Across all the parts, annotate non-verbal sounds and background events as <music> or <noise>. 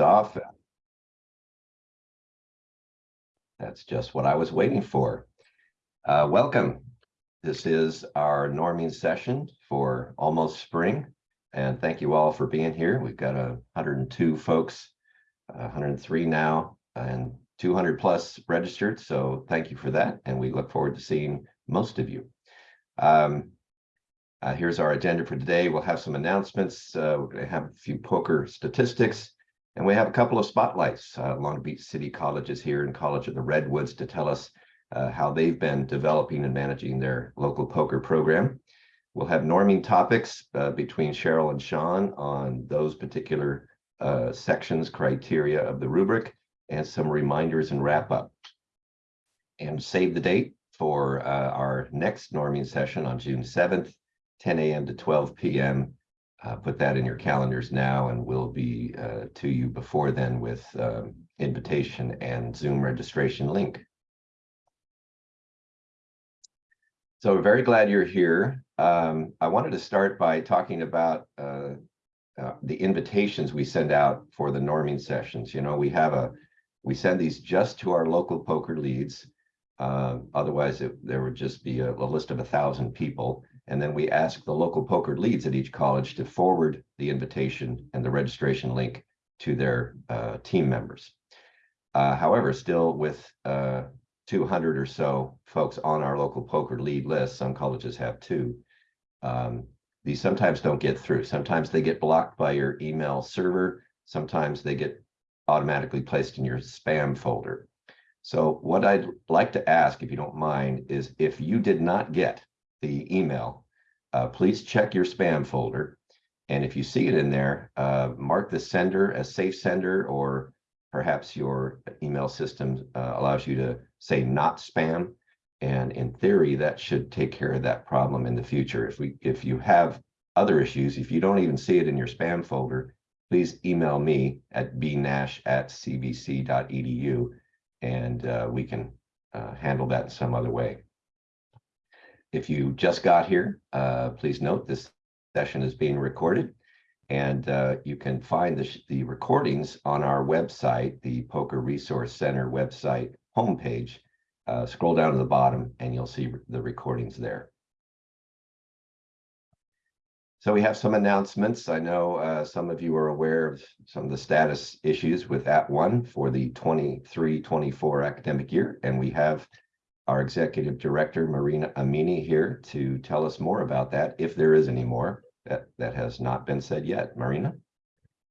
off. That's just what I was waiting for. Uh, welcome. This is our norming session for almost spring. And thank you all for being here. We've got a 102 folks, 103 now, and 200 plus registered. So thank you for that. And we look forward to seeing most of you. Um, uh, here's our agenda for today. We'll have some announcements. Uh, we're going to have a few POCR statistics, and we have a couple of spotlights. Uh, Long Beach City College is here and College of the Redwoods to tell us uh, how they've been developing and managing their local POCR program. We'll have norming topics uh, between Cheryl and Sean on those particular uh, sections, criteria of the rubric, and some reminders and wrap up. And save the date for our next norming session on June 7th 10 a.m. to 12 p.m. Uh, put that in your calendars now, and we'll be uh, to you before then with uh, invitation and Zoom registration link. So we're very glad you're here. Um, I wanted to start by talking about uh, uh, the invitations we send out for the norming sessions. You know, we have a, we send these just to our local POCR leads. Uh, otherwise, it, there would just be a, a list of a thousand people. And then we ask the local POCR leads at each college to forward the invitation and the registration link to their uh, team members. Uh, however, still with uh, 200 or so folks on our local POCR lead list, some colleges have two, um, these sometimes don't get through. Sometimes they get blocked by your email server. Sometimes they get automatically placed in your spam folder. So what I'd like to ask, if you don't mind, is if you did not get the email, uh, please check your spam folder. And if you see it in there, uh, mark the sender as safe sender, or perhaps your email system uh, allows you to say not spam. And in theory, that should take care of that problem in the future. If we, if you have other issues, if you don't even see it in your spam folder, please email me at bnash at cvc.edu and uh, we can uh, handle that some other way. If you just got here, uh, please note this session is being recorded and uh, you can find the, the recordings on our website, the POCR Resource Center website homepage. Uh, scroll down to the bottom and you'll see the recordings there. So we have some announcements. I know uh, some of you are aware of some of the status issues with @ONE for the 23-24 academic year, and we have our executive director, Marina Amini, here to tell us more about that, if there is any more that, that has not been said yet. Marina?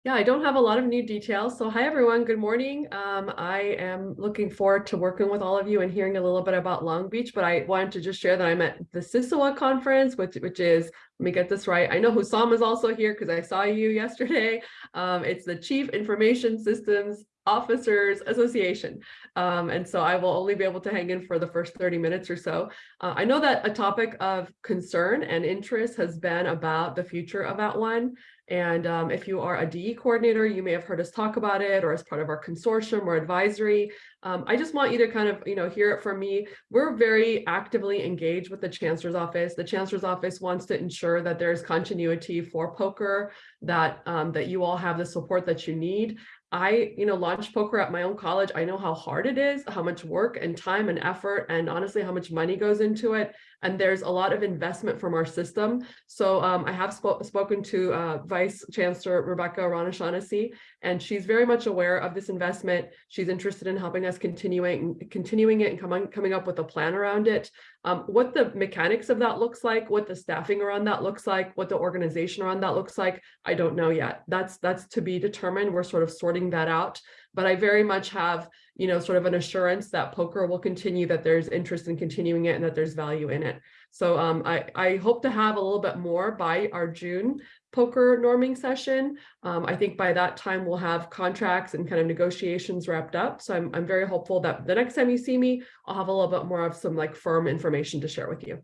Yeah, I don't have a lot of new details. So hi, everyone. Good morning. Um, I am looking forward to working with all of you and hearing a little bit about Long Beach, but I wanted to just share that I'm at the CISOA conference, which, which is, let me get this right. I know Hussam is also here because I saw you <laughs> yesterday. Um, it's the Chief Information Systems Officers Association. Um, and so I will only be able to hang in for the first 30 minutes or so. Uh, I know that a topic of concern and interest has been about the future of @ONE. And um, if you are a DE coordinator, you may have heard us talk about it or as part of our consortium or advisory. Um, I just want you to kind of, you know, hear it from me. We're very actively engaged with the Chancellor's office. The Chancellor's office wants to ensure that there's continuity for POCR, that um, that you all have the support that you need. I, you know, launched POCR at my own college. I know how hard it is, how much work and time and effort, and honestly, how much money goes into it. And there's a lot of investment from our system. So um, I have sp spoken to uh, Vice Chancellor Rebecca Ruan-O'Shaughnessy, and she's very much aware of this investment. She's interested in helping us continuing continuing it and coming coming up with a plan around it. Um, what the mechanics of that looks like, what the staffing around that looks like, what the organization around that looks like, I don't know yet. That's that's to be determined. We're sort of sorting that out. But I very much have, you know, sort of an assurance that POCR will continue, that there's interest in continuing it and that there's value in it. So um, I, I hope to have a little bit more by our June POCR norming session. Um, I think by that time we'll have contracts and kind of negotiations wrapped up. So I'm, I'm very hopeful that the next time you see me, I'll have a little bit more of some like firm information to share with you.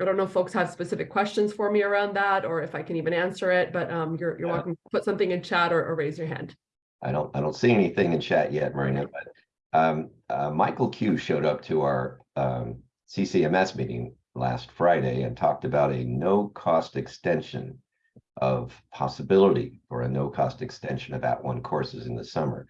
I don't know if folks have specific questions for me around that or if I can even answer it, but um, you're, you're yeah. welcome to put something in chat or, or, raise your hand. I don't I don't see anything in chat yet, Marina, but um, uh, Michael Q showed up to our um, CCMS meeting last Friday and talked about a no cost extension of possibility for a no-cost extension of @ONE courses in the summer.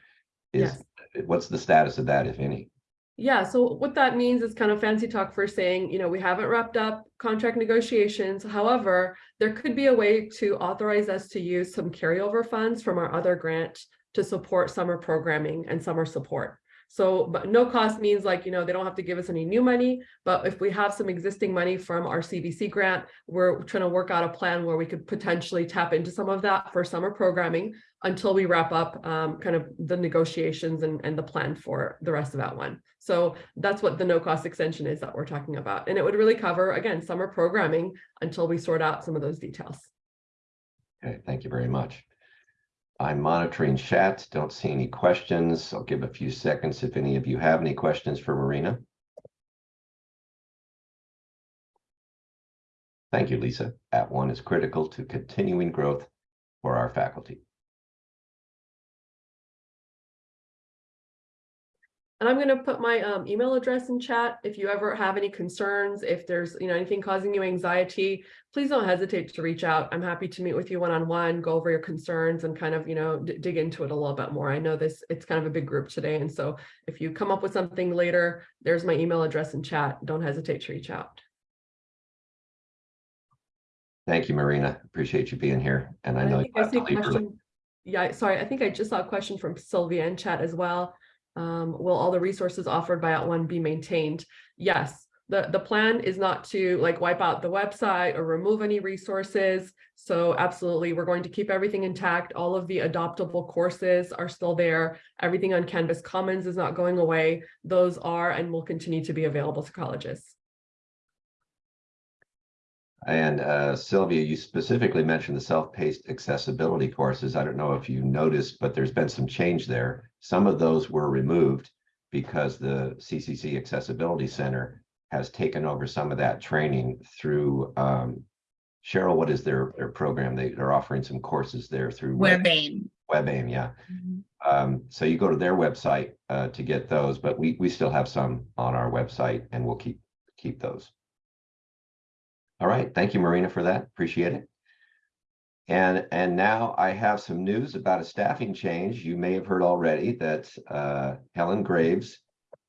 Is, what's the status of that, if any? Yeah, so what that means is kind of fancy talk for saying, you know, we haven't wrapped up contract negotiations. However, there could be a way to authorize us to use some carryover funds from our other grant to support summer programming and summer support. So, but no cost means like, you know, they don't have to give us any new money, but if we have some existing money from our CVC grant, we're trying to work out a plan where we could potentially tap into some of that for summer programming until we wrap up um, kind of the negotiations and, and the plan for the rest of that one. So that's what the no cost extension is that we're talking about. And it would really cover, again, summer programming until we sort out some of those details. Okay, thank you very much. I'm monitoring chat, don't see any questions. I'll give a few seconds if any of you have any questions for Marina. Thank you, Lisa. @ONE is critical to continuing growth for our faculty. And I'm gonna put my um, email address in chat. If you ever have any concerns, if there's, you know, anything causing you anxiety, please don't hesitate to reach out. I'm happy to meet with you one-on-one, go over your concerns and kind of, you know, dig into it a little bit more. I know this, it's kind of a big group today. And so if you come up with something later, there's my email address in chat. Don't hesitate to reach out. Thank you, Marina. Appreciate you being here. And I And know I you I have see to a leave early. Yeah, sorry, I think I just saw a question from Sylvia in chat as well. Um, will all the resources offered by @ONE be maintained? Yes, the, the plan is not to like wipe out the website or remove any resources. So absolutely, we're going to keep everything intact. All of the adoptable courses are still there. Everything on Canvas Commons is not going away. Those are and will continue to be available to colleges. And uh, Sylvia, you specifically mentioned the self-paced accessibility courses. I don't know if you noticed, but there's been some change there. Some of those were removed because the CCC Accessibility Center has taken over some of that training through um, Cheryl, what is their, their program? They, they're offering some courses there through WebAIM. WebAIM, yeah. Um, so you go to their website uh, to get those, but we, we still have some on our website and we'll keep, keep those. All right, thank you, Marina, for that. Appreciate it. And, and now I have some news about a staffing change. You may have heard already that uh, Helen Graves,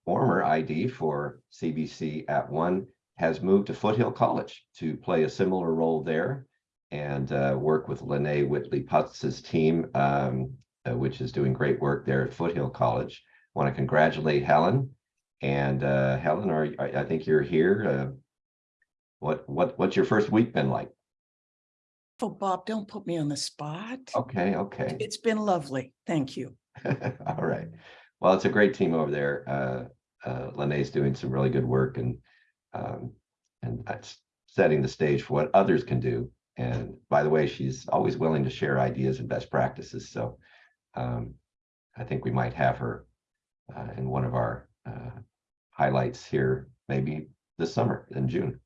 former ID for CVC @ONE, has moved to Foothill College to play a similar role there and uh, work with Lene Whitley Putz's team, um, uh, which is doing great work there at Foothill College. Want to congratulate Helen. And uh, Helen, are I I think you're here. What what what's your first week been like? Oh, Bob, don't put me on the spot. Okay, okay. It's been lovely. Thank you. <laughs> All right. Well, it's a great team over there. Uh, uh, Lene's doing some really good work and um, and that's setting the stage for what others can do. And by the way, she's always willing to share ideas and best practices. So um, I think we might have her uh, in one of our uh, highlights here, maybe this summer in June.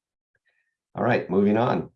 All right, moving on.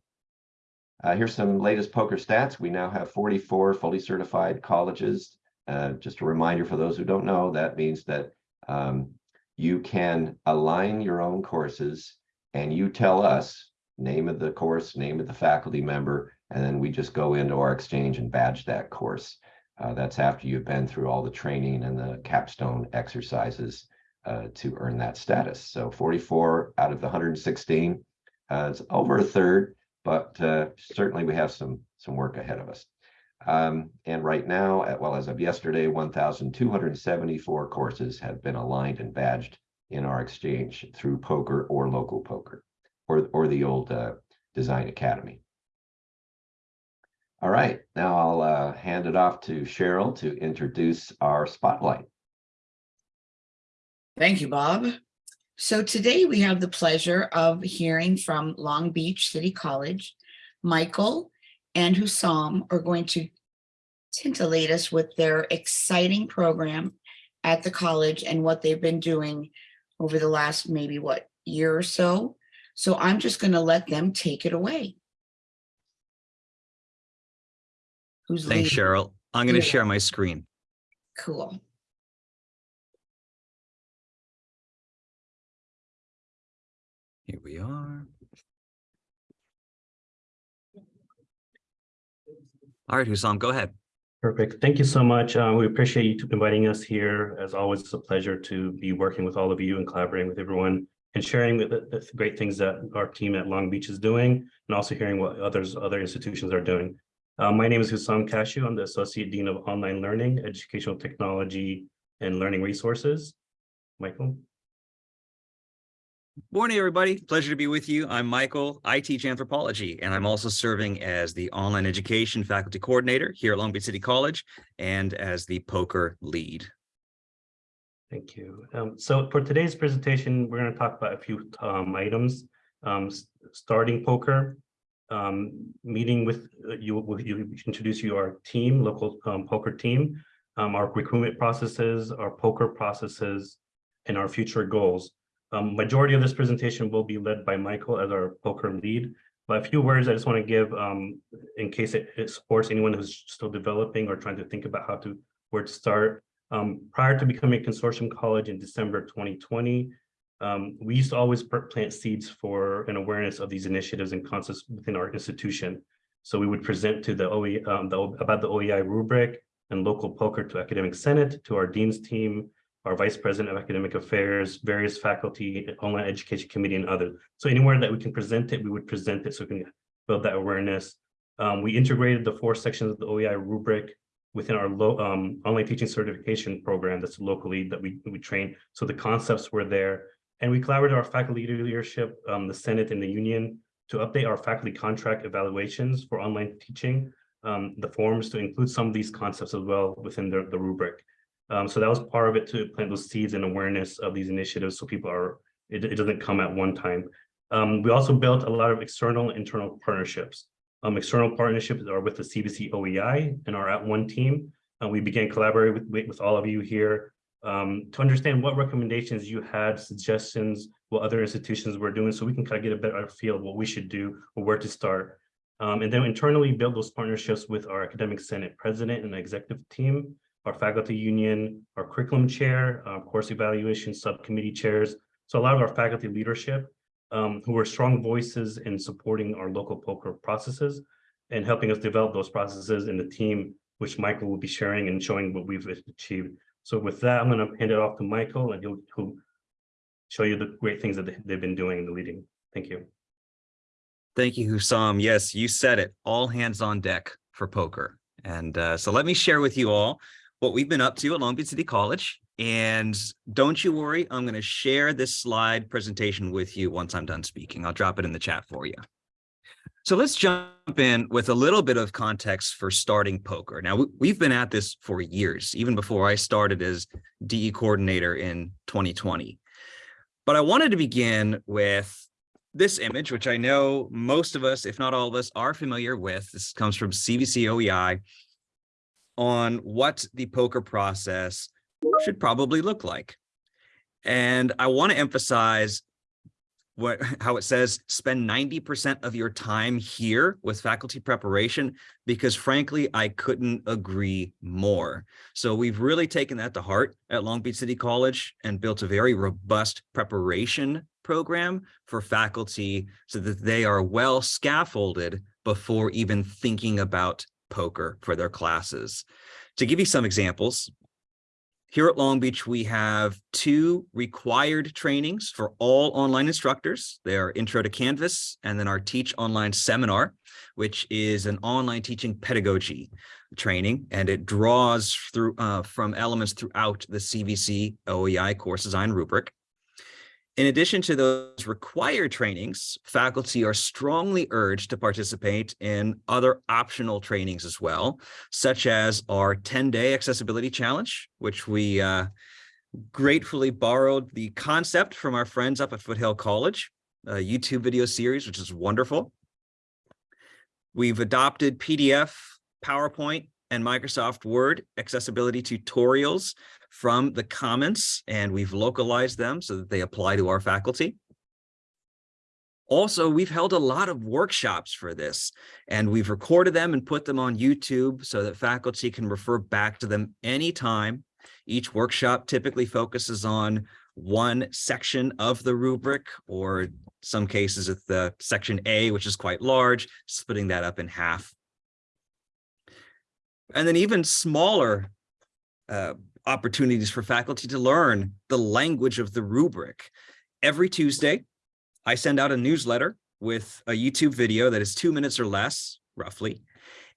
Uh, here's some latest POCR stats. We now have 44 fully certified colleges. Uh, just a reminder for those who don't know, that means that um, you can align your own courses and you tell us name of the course, name of the faculty member, and then we just go into our exchange and badge that course. Uh, that's after you've been through all the training and the capstone exercises uh, to earn that status. So 44 out of the 116, it's over a third, but uh, certainly we have some some work ahead of us. Um, and right now, at, well, as of yesterday, 1,274 courses have been aligned and badged in our exchange through POCR or local POCR or, or the old uh, Design Academy. All right, now I'll uh, hand it off to Cheryl to introduce our spotlight. Thank you, Bob. So today we have the pleasure of hearing from Long Beach City College. Michael and Hussam are going to titillate us with their exciting program at the college and what they've been doing over the last maybe what year or so. So I'm just going to let them take it away. Who's Thanks, leading? Cheryl. I'm going to Yeah. share my screen. Cool. Here we are. All right, Hussam, go ahead. Perfect. Thank you so much. Uh, we appreciate you inviting us here. As always, it's a pleasure to be working with all of you and collaborating with everyone and sharing the, the great things that our team at Long Beach is doing and also hearing what others, other institutions are doing. Uh, my name is Hussam Kashu. I'm the Associate Dean of Online Learning, Educational Technology, and Learning Resources. Michael? Morning, everybody. Pleasure to be with you. I'm Michael. I teach anthropology, and I'm also serving as the online education faculty coordinator here at Long Beach City College and as the POCR lead. Thank you. Um, so for today's presentation, we're going to talk about a few um, items. Um, starting POCR, um, meeting with uh, you, with you introduce you our team, local um, POCR team, um, our recruitment processes, our POCR processes, and our future goals. Um, majority of this presentation will be led by Michael as our POCR lead. But a few words I just want to give um, in case it, it supports anyone who's still developing or trying to think about how to where to start. Um, prior to becoming a consortium college in December 2020, um, we used to always plant seeds for an awareness of these initiatives and concepts within our institution. So we would present to the OE um, the, about the OEI rubric and local POCR to academic senate, to our dean's team, our vice president of academic affairs, various faculty, online education committee, and others. So anywhere that we can present it, we would present it so we can build that awareness. Um, we integrated the four sections of the OEI rubric within our low um, online teaching certification program that's locally that we, we train. So the concepts were there. And we collaborated with our faculty leadership, um, the Senate and the union to update our faculty contract evaluations for online teaching, um, the forms to include some of these concepts as well within the, the rubric. Um, so that was part of it to plant those seeds and awareness of these initiatives so people are, it, it doesn't come @ONE time. Um, we also built a lot of external and internal partnerships. Um, external partnerships are with the CVC OEI and are at one team. We began collaborating with, with all of you here um, to understand what recommendations you had, suggestions, what other institutions were doing, so we can kind of get a better feel of what we should do or where to start. Um, and then internally build those partnerships with our academic senate president and executive team, our faculty union, our curriculum chair, course evaluation subcommittee chairs. So a lot of our faculty leadership um, who are strong voices in supporting our local POCR processes and helping us develop those processes in the team, which Michael will be sharing and showing what we've achieved. So with that, I'm going to hand it off to Michael and he'll, he'll show you the great things that they- they've been doing in the leading. Thank you. Thank you, Hussam. Yes, you said it. All hands on deck for POCR. And uh, so let me share with you all what we've been up to at Long Beach City College. And don't you worry, I'm going to share this slide presentation with you once I'm done speaking. I'll drop it in the chat for you. So let's jump in with a little bit of context for starting POCR. Now, we- we've been at this for years, even before I started as DE coordinator in 2020. But I wanted to begin with this image, which I know most of us, if not all of us, are familiar with. This comes from CVC OEI on what the POCR process should probably look like. And I want to emphasize what <laughs> how it says spend 90% of your time here with faculty preparation because frankly I couldn't agree more. So we've really taken that to heart at Long Beach City College and built a very robust preparation program for faculty so that they are well scaffolded before even thinking about POCR for their classes. To give you some examples, here at Long Beach, we have two required trainings for all online instructors. They are Intro to Canvas and then our Teach Online Seminar, which is an online teaching pedagogy training, and it draws through uh, from elements throughout the CVC OEI course design rubric. In addition to those required trainings, faculty are strongly urged to participate in other optional trainings as well, such as our 10-day accessibility challenge, which we uh, gratefully borrowed the concept from our friends up at Foothill College, a YouTube video series, which is wonderful. We've adopted PDF, PowerPoint, and Microsoft Word accessibility tutorials from the Commons, and we've localized them so that they apply to our faculty. Also, we've held a lot of workshops for this, and we've recorded them and put them on YouTube so that faculty can refer back to them anytime. Each workshop typically focuses on one section of the rubric, or some cases it's the section A, which is quite large, splitting that up in half. And then even smaller uh, opportunities for faculty to learn the language of the rubric. Every Tuesday, I send out a newsletter with a YouTube video that is two minutes or less, roughly.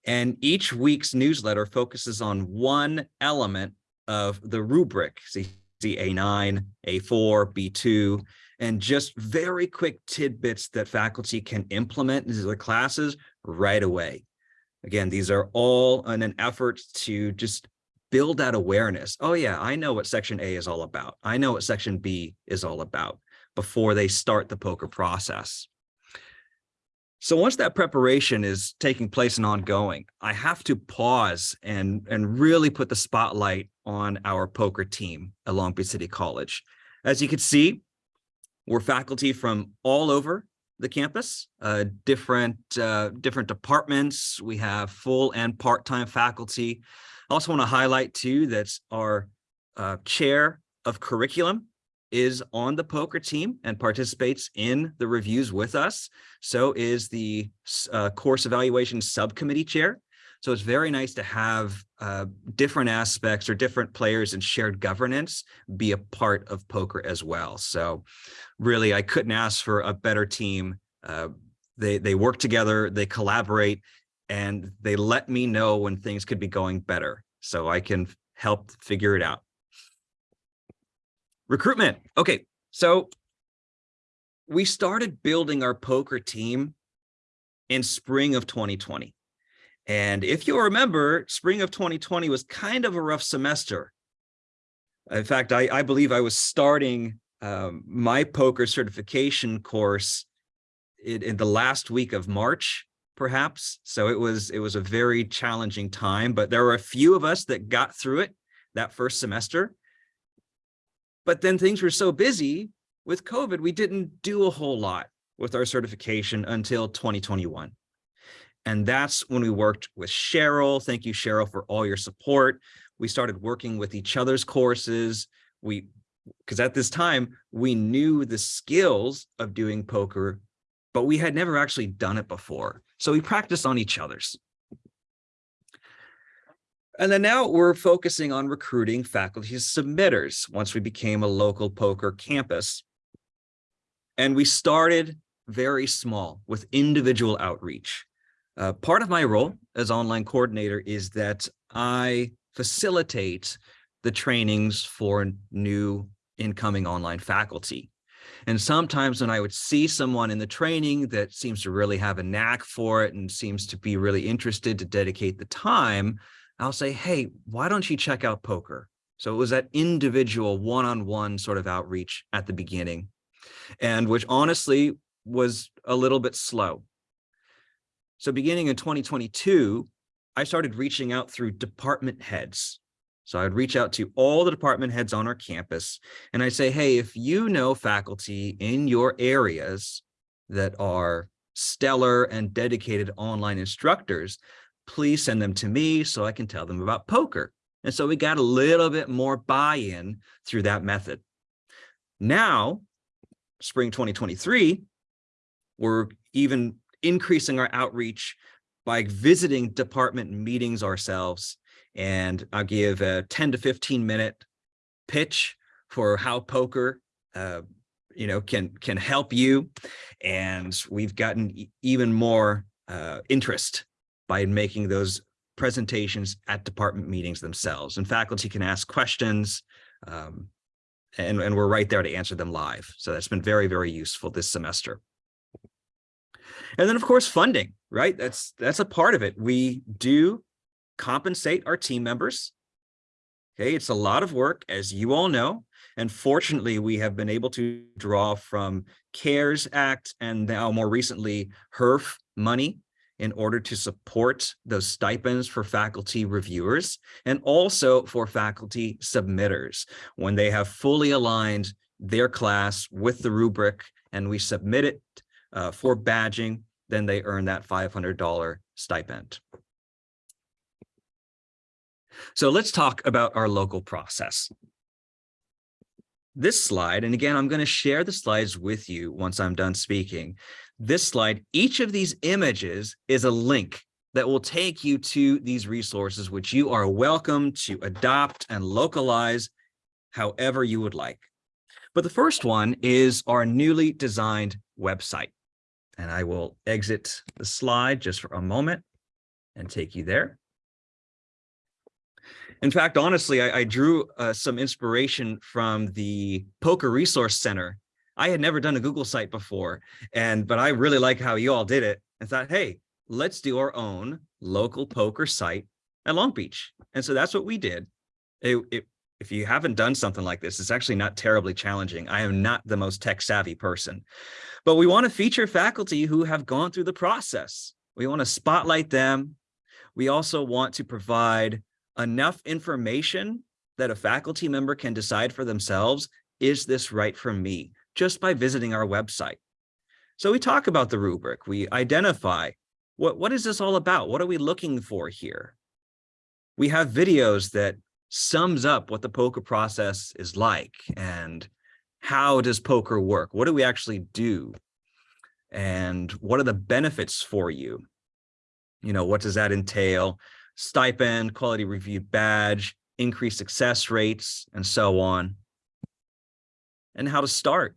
And each week's newsletter focuses on one element of the rubric, see A9, A4, B2, and just very quick tidbits that faculty can implement into their classes right away. Again, these are all in an effort to just build that awareness. Oh yeah, I know what section A is all about. I know what section B is all about before they start the POCR process. So once that preparation is taking place and ongoing, I have to pause and, and really put the spotlight on our POCR team at Long Beach City College. As you can see, we're faculty from all over the campus, uh, different, uh, different departments. We have full and part-time faculty. I also want to highlight too that our uh, chair of curriculum is on the POCR team and participates in the reviews with us. So is the uh, course evaluation subcommittee chair. So it's very nice to have uh, different aspects or different players in shared governance be a part of POCR as well. So really, I couldn't ask for a better team. Uh, they, they work together, they collaborate, and they let me know when things could be going better so I can help figure it out. Recruitment. Okay, so we started building our POCR team in spring of 2020. And if you'll remember, spring of 2020 was kind of a rough semester. In fact, I, I believe I was starting um, my POCR certification course in, in the last week of March, perhaps. So it was it was a very challenging time, but there were a few of us that got through it that first semester. But then things were so busy with COVID, we didn't do a whole lot with our certification until 2021. And that's when we worked with Cheryl. Thank you, Cheryl, for all your support. We started working with each other's courses. We, because at this time, we knew the skills of doing POCR, but we had never actually done it before. So we practiced on each other's. And then now we're focusing on recruiting faculty submitters once we became a local POCR campus. And we started very small with individual outreach. Uh, part of my role as online coordinator is that I facilitate the trainings for new incoming online faculty. And sometimes when I would see someone in the training that seems to really have a knack for it and seems to be really interested to dedicate the time, I'll say, hey, why don't you check out POCR? So it was that individual one-on-one -on -one sort of outreach at the beginning and which honestly was a little bit slow. So beginning in 2022, I started reaching out through department heads. So I'd reach out to all the department heads on our campus and I'd say, hey, if you know faculty in your areas that are stellar and dedicated online instructors, please send them to me so I can tell them about POCR. And so we got a little bit more buy-in through that method. Now, spring 2023, we're even increasing our outreach by visiting department meetings ourselves. And I'll give a 10 to 15 minute pitch for how POCR uh, you know, can can help you. And we've gotten even more uh, interest by making those presentations at department meetings themselves. And faculty can ask questions. Um, and, and we're right there to answer them live. So that's been very, very useful this semester. And then of course, funding, right? That's, that's a part of it. We do compensate our team members. Okay, it's a lot of work, as you all know. And fortunately, we have been able to draw from CARES Act and now more recently HEERF money in order to support those stipends for faculty reviewers and also for faculty submitters when they have fully aligned their class with the rubric and we submit it uh, for badging, then they earn that $500 stipend. So let's talk about our local process. This slide, and again, I'm going to share the slides with you once I'm done speaking, this slide, each of these images is a link that will take you to these resources, which you are welcome to adopt and localize however you would like. But the first one is our newly designed website. And I will exit the slide just for a moment and take you there. In fact, honestly, I, I drew uh, some inspiration from the POCR Resource Center. I had never done a Google site before, and but I really like how you all did it and thought, hey, let's do our own local POCR site at Long Beach. And so that's what we did. It, it, if you haven't done something like this, it's actually not terribly challenging. I am not the most tech savvy person, but we want to feature faculty who have gone through the process. We want to spotlight them. We also want to provide enough information that a faculty member can decide for themselves, is this right for me? Just by visiting our website. So we talk about the rubric, we identify what, what is this all about? What are we looking for here? We have videos that sums up what the POCR process is like and how does POCR work? What do we actually do? And what are the benefits for you? You know, what does that entail? Stipend, quality review badge, increased success rates, and so on. And how to start.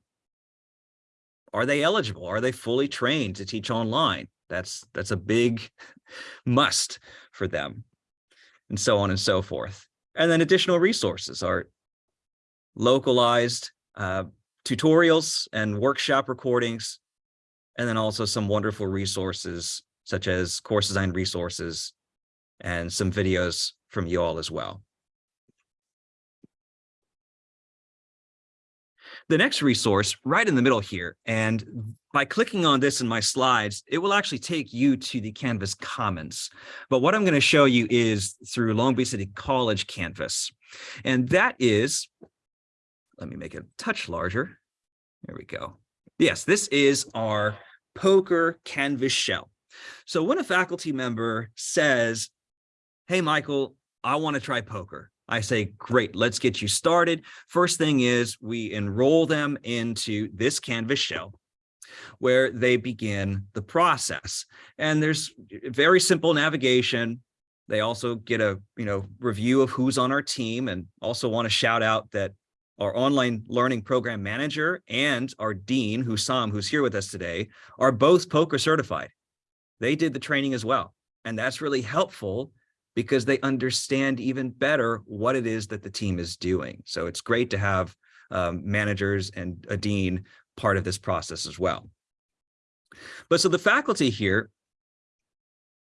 Are they eligible? Are they fully trained to teach online? That's that's a big <laughs> must for them and so on and so forth. And then additional resources are localized uh, tutorials and workshop recordings, and then also some wonderful resources such as course design resources and some videos from you all as well. The next resource right in the middle here, and by clicking on this in my slides, it will actually take you to the Canvas Commons. But what I'm going to show you is through Long Beach City College Canvas. And that is, let me make it a touch larger. There we go. Yes, this is our POCR Canvas shell. So when a faculty member says, hey, Michael, I want to try POCR. I say, great, let's get you started. First thing is we enroll them into this Canvas shell where they begin the process. And there's very simple navigation. They also get a you know review of who's on our team and also want to shout out that our online learning program manager and our dean, Hussam, who's here with us today, are both POCR certified. They did the training as well. And that's really helpful because they understand even better what it is that the team is doing. So it's great to have um, managers and a dean part of this process as well. But so the faculty here,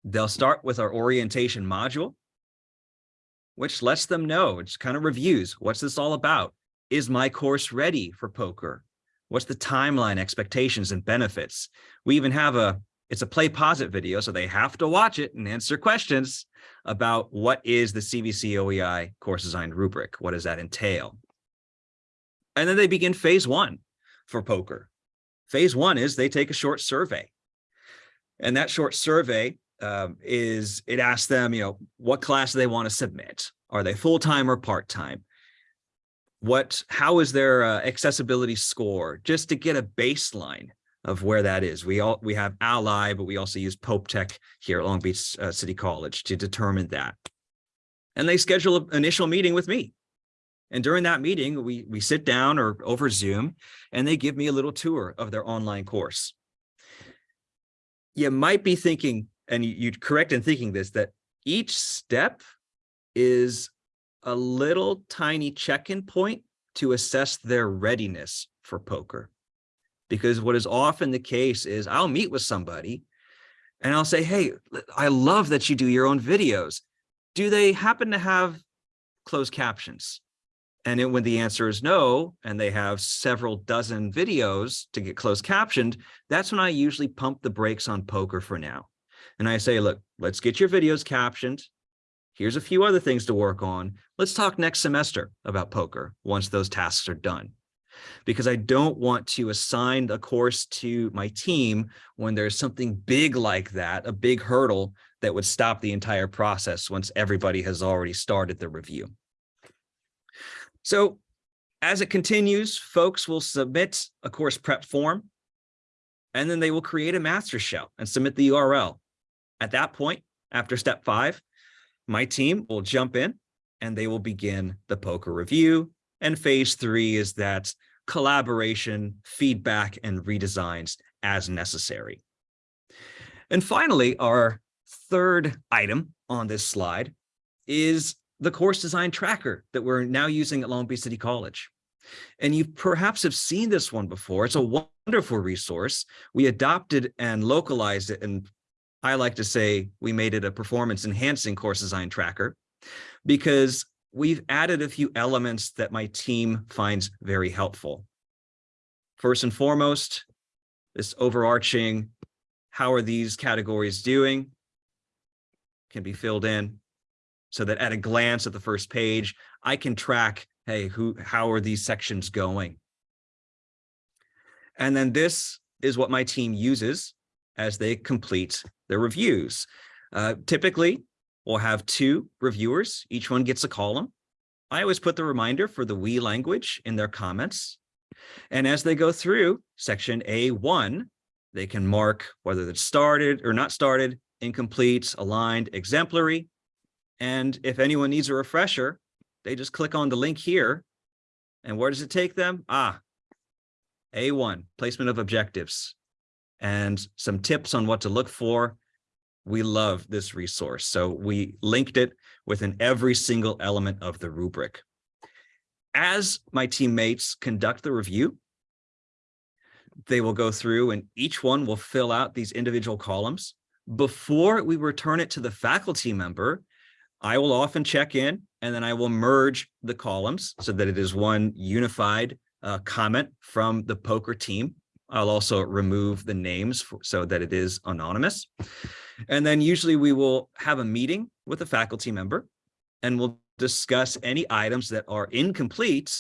they'll start with our orientation module, which lets them know, it's kind of reviews, what's this all about? Is my course ready for POCR? What's the timeline, expectations, and benefits? We even have a it's a play pause it video, so they have to watch it and answer questions about what is the CVC OEI course design rubric? What does that entail? And then they begin phase one for POCR. Phase one is they take a short survey. And that short survey um, is, it asks them, you know, what class they want to submit. Are they full-time or part-time? What, how is their uh, accessibility score? Just to get a baseline of where that is. We all we have Ally, but we also use Pope Tech here at Long Beach uh, City College to determine that. And they schedule an initial meeting with me. And during that meeting, we we sit down or over Zoom, and they give me a little tour of their online course. You might be thinking, and you're correct in thinking this, that each step is a little tiny check-in point to assess their readiness for POCR because what is often the case is I'll meet with somebody and I'll say, hey, I love that you do your own videos. Do they happen to have closed captions? And it, when the answer is no, and they have several dozen videos to get closed captioned, that's when I usually pump the brakes on POCR for now. And I say, look, let's get your videos captioned. Here's a few other things to work on. Let's talk next semester about POCR once those tasks are done because I don't want to assign a course to my team when there's something big like that, a big hurdle that would stop the entire process once everybody has already started the review. So as it continues, folks will submit a course prep form, and then they will create a master shell and submit the URL. At that point, after step five, my team will jump in and they will begin the POCR review. And phase three is that collaboration, feedback, and redesigns as necessary. And finally, our third item on this slide is the course design tracker that we're now using at Long Beach City College. And you perhaps have seen this one before. It's a wonderful resource. We adopted and localized it. And I like to say we made it a performance enhancing course design tracker because we've added a few elements that my team finds very helpful. First and foremost, this overarching, how are these categories doing? Can be filled in so that at a glance at the first page, I can track, hey, who, how are these sections going? And then this is what my team uses as they complete their reviews. Uh, typically, we'll have two reviewers. Each one gets a column. I always put the reminder for the we language in their comments. And as they go through section A1, they can mark whether it's started or not started, incomplete, aligned, exemplary. And if anyone needs a refresher, they just click on the link here. And where does it take them? Ah, A1, placement of objectives and some tips on what to look for. We love this resource. So we linked it within every single element of the rubric. As my teammates conduct the review, they will go through and each one will fill out these individual columns. Before we return it to the faculty member, I will often check in and then I will merge the columns so that it is one unified uh, comment from the POCR team. I'll also remove the names for, so that it is anonymous. And then usually we will have a meeting with a faculty member and we'll discuss any items that are incomplete.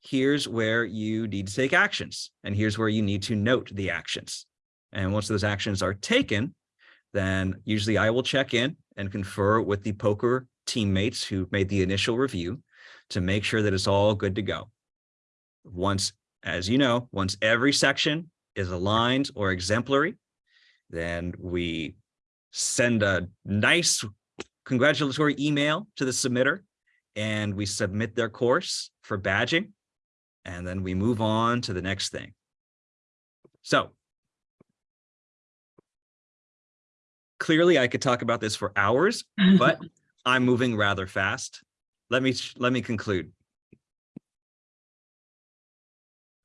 Here's where you need to take actions and here's where you need to note the actions. And once those actions are taken, then usually I will check in and confer with the POCR teammates who made the initial review to make sure that it's all good to go. Once, as you know, once every section is aligned or exemplary, then we send a nice congratulatory email to the submitter and we submit their course for badging. And then we move on to the next thing. So clearly I could talk about this for hours, <laughs> but I'm moving rather fast. Let me let me conclude.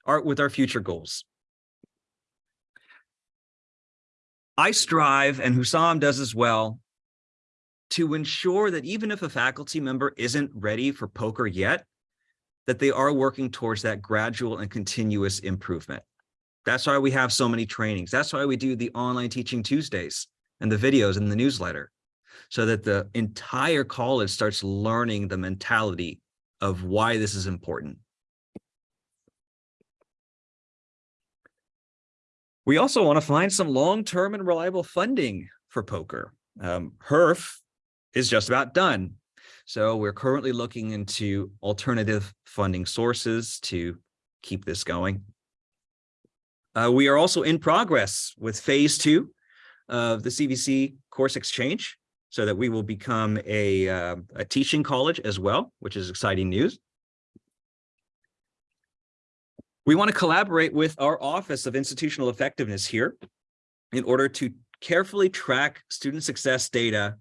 Art with our future goals. I strive, and Hussam does as well, to ensure that even if a faculty member isn't ready for POCR yet, that they are working towards that gradual and continuous improvement. That's why we have so many trainings. That's why we do the online teaching Tuesdays and the videos and the newsletter so that the entire college starts learning the mentality of why this is important. We also want to find some long-term and reliable funding for POCR. Um, HEERF is just about done. So we're currently looking into alternative funding sources to keep this going. Uh, we are also in progress with phase two of the CVC course exchange so that we will become a, uh, a teaching college as well, which is exciting news. We want to collaborate with our Office of Institutional Effectiveness here in order to carefully track student success data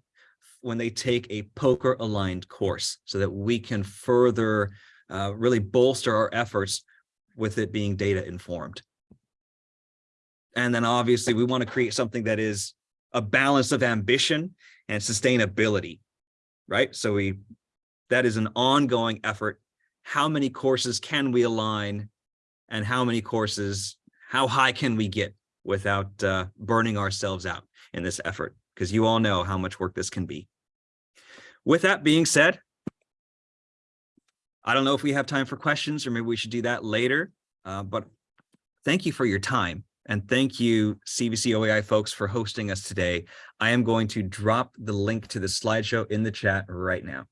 when they take a POCR aligned course so that we can further uh, really bolster our efforts with it being data informed. And then obviously we want to create something that is a balance of ambition and sustainability, right? So we, that is an ongoing effort. How many courses can we align and how many courses, how high can we get without uh, burning ourselves out in this effort? Because you all know how much work this can be. With that being said, I don't know if we have time for questions or maybe we should do that later, uh, but thank you for your time. And thank you, CVC OEI folks, for hosting us today. I am going to drop the link to the slideshow in the chat right now.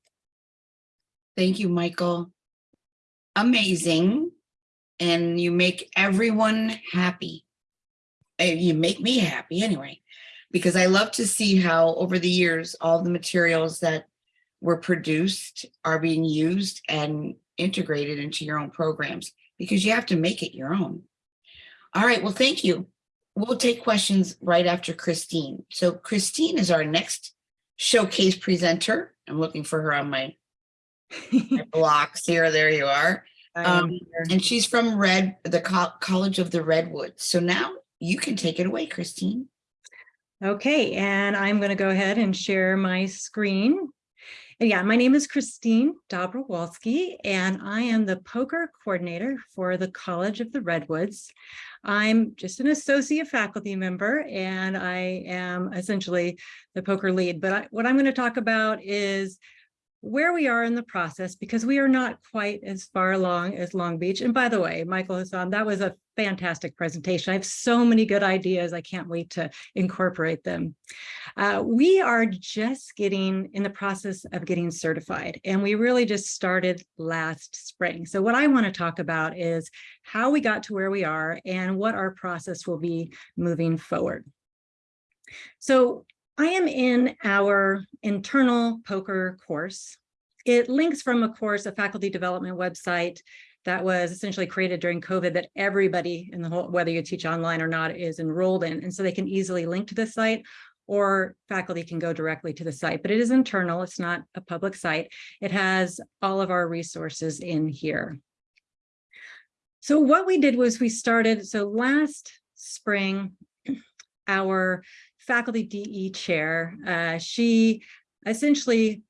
Thank you, Michael. Amazing. And you make everyone happy. Uh, You make me happy anyway. because I love to see how over the years, all the materials that were produced are being used and integrated into your own programs because you have to make it your own. All right, well, thank you. We'll take questions right after Christine. So Christine is our next showcase presenter. I'm looking for her on my my <laughs> blocks here. There you are. Um. And she's from Red, the Co- College of the Redwoods. So now you can take it away, Christine. Okay, and I'm going to go ahead and share my screen. And yeah, my name is Christine Dobrowolski, and I am the POCR coordinator for the College of the Redwoods. I'm just an associate faculty member, and I am essentially the POCR lead. But I, what I'm going to talk about is where we are in the process because we are not quite as far along as Long Beach. And by the way, Michael Hassan, that was a fantastic presentation. I have so many good ideas. I can't wait to incorporate them. Uh, we are just getting in the process of getting certified and we really just started last spring. So what I want to talk about is how we got to where we are and what our process will be moving forward. So I am in our internal POCR course. It links from a course, a faculty development website that was essentially created during COVID that everybody in the whole, whether you teach online or not, is enrolled in. And so they can easily link to the site or faculty can go directly to the site, but it is internal. It's not a public site. It has all of our resources in here. So what we did was we started, so last spring, <clears throat> our faculty DE chair, uh, she essentially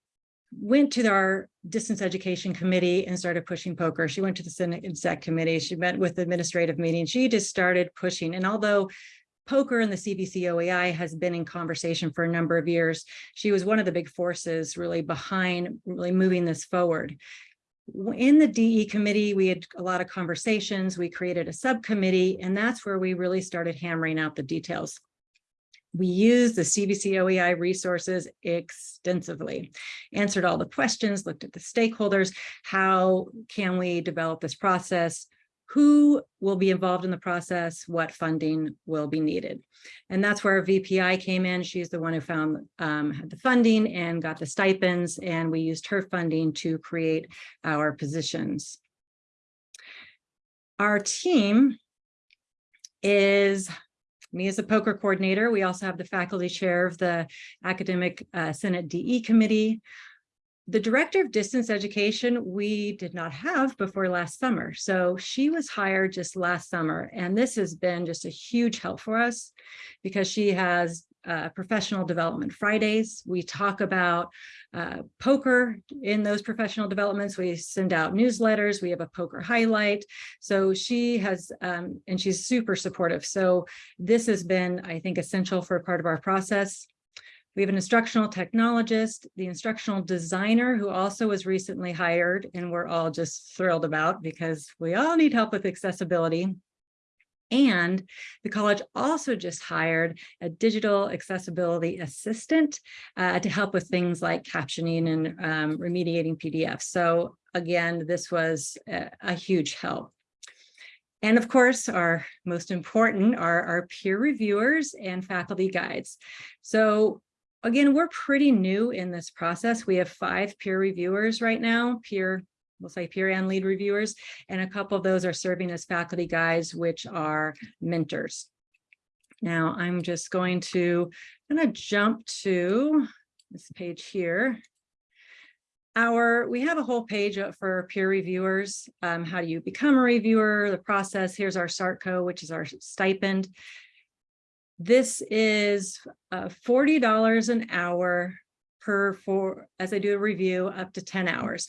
went to our distance education committee and started pushing POCR. She went to the Senate Exec committee. She met with administrative meetings. She just started pushing. And although POCR and the CVC OEI has been in conversation for a number of years, she was one of the big forces really behind really moving this forward. In the DE committee, we had a lot of conversations. We created a subcommittee, and that's where we really started hammering out the details. We used the CVC OEI resources extensively, answered all the questions, looked at the stakeholders, how can we develop this process, who will be involved in the process, what funding will be needed. And that's where VPI came in. She's the one who found um, had the funding and got the stipends, and we used her funding to create our positions. Our team is me as a POCR coordinator. We also have the faculty chair of the Academic uh, Senate DE Committee. The director of distance education, we did not have before last summer. So she was hired just last summer. And this has been just a huge help for us because she has uh, professional development Fridays. We talk about uh, POCR in those professional developments. We send out newsletters. We have a POCR highlight. So she has, um, and she's super supportive. So this has been, I think, essential for a part of our process. We have an instructional technologist, the instructional designer who also was recently hired and we're all just thrilled about because we all need help with accessibility. And the college also just hired a digital accessibility assistant uh, to help with things like captioning and um, remediating PDFs. So again, this was a, a huge help. And of course, our most important are our peer reviewers and faculty guides. So again, we're pretty new in this process. We have five peer reviewers right now, peer we'll say peer and lead reviewers, and a couple of those are serving as faculty guides, which are mentors. Now I'm just going to kind of jump to this page here. Our, we have a whole page for peer reviewers. Um, how do you become a reviewer, the process. Here's our SARTCO, which is our stipend. This is uh, $40 an hour per for as I do a review up to 10 hours.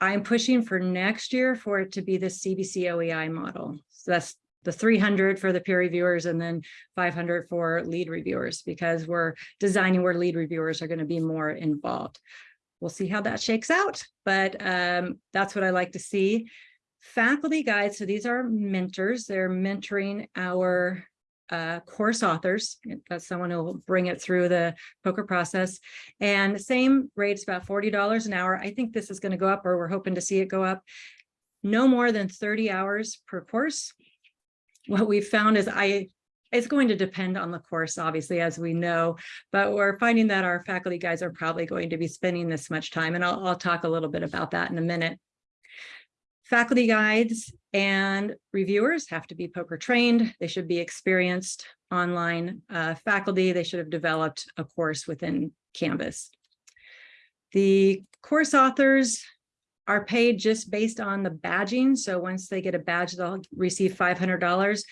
I'm pushing for next year for it to be the CVC OEI model. So that's the 300 for the peer reviewers and then 500 for lead reviewers because we're designing where lead reviewers are going to be more involved. We'll see how that shakes out, but um, that's what I like to see. Faculty guides, so these are mentors. They're mentoring our uh, course authors. That's someone who will bring it through the POCR process. And the same rates, about $40 an hour. I think this is going to go up or we're hoping to see it go up. No more than 30 hours per course. What we've found is I it's going to depend on the course, obviously, as we know, but we're finding that our faculty guys are probably going to be spending this much time, and I'll, I'll talk a little bit about that in a minute. Faculty guides and reviewers have to be POCR trained. They should be experienced online uh, faculty. They should have developed a course within Canvas. The course authors are paid just based on the badging. So once they get a badge, they'll receive $500.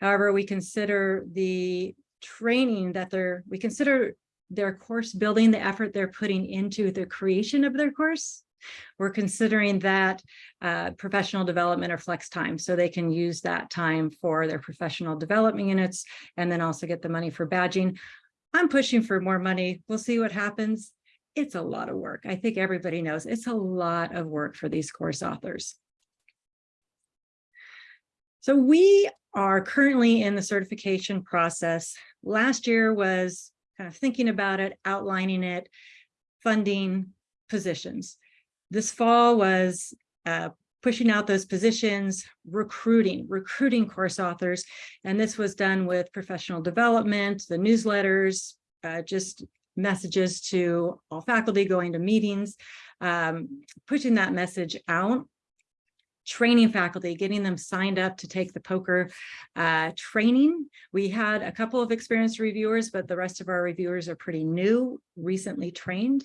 However, we consider the training that they're, we consider their course building, the effort they're putting into the creation of their course. We're considering that uh, professional development or flex time, so they can use that time for their professional development units and then also get the money for badging. I'm pushing for more money. We'll see what happens. It's a lot of work. I think everybody knows it's a lot of work for these course authors. So we are currently in the certification process. Last year was kind of thinking about it, outlining it, funding positions. This fall was uh, pushing out those positions, recruiting, recruiting course authors. And this was done with professional development, the newsletters, uh, just messages to all faculty going to meetings, um, pushing that message out training faculty, getting them signed up to take the POCR uh, training. We had a couple of experienced reviewers, but the rest of our reviewers are pretty new, recently trained.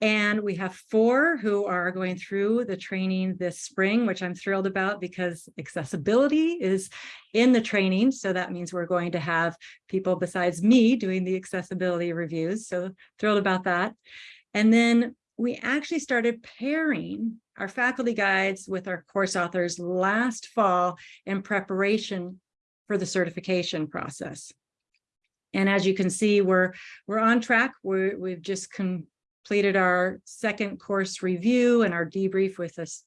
And we have four who are going through the training this spring, which I'm thrilled about because accessibility is in the training. So that means we're going to have people besides me doing the accessibility reviews. So thrilled about that. And then we actually started pairing our faculty guides with our course authors last fall in preparation for the certification process. And as you can see, we're, we're on track. We're, we've just completed our second course review and our debrief with us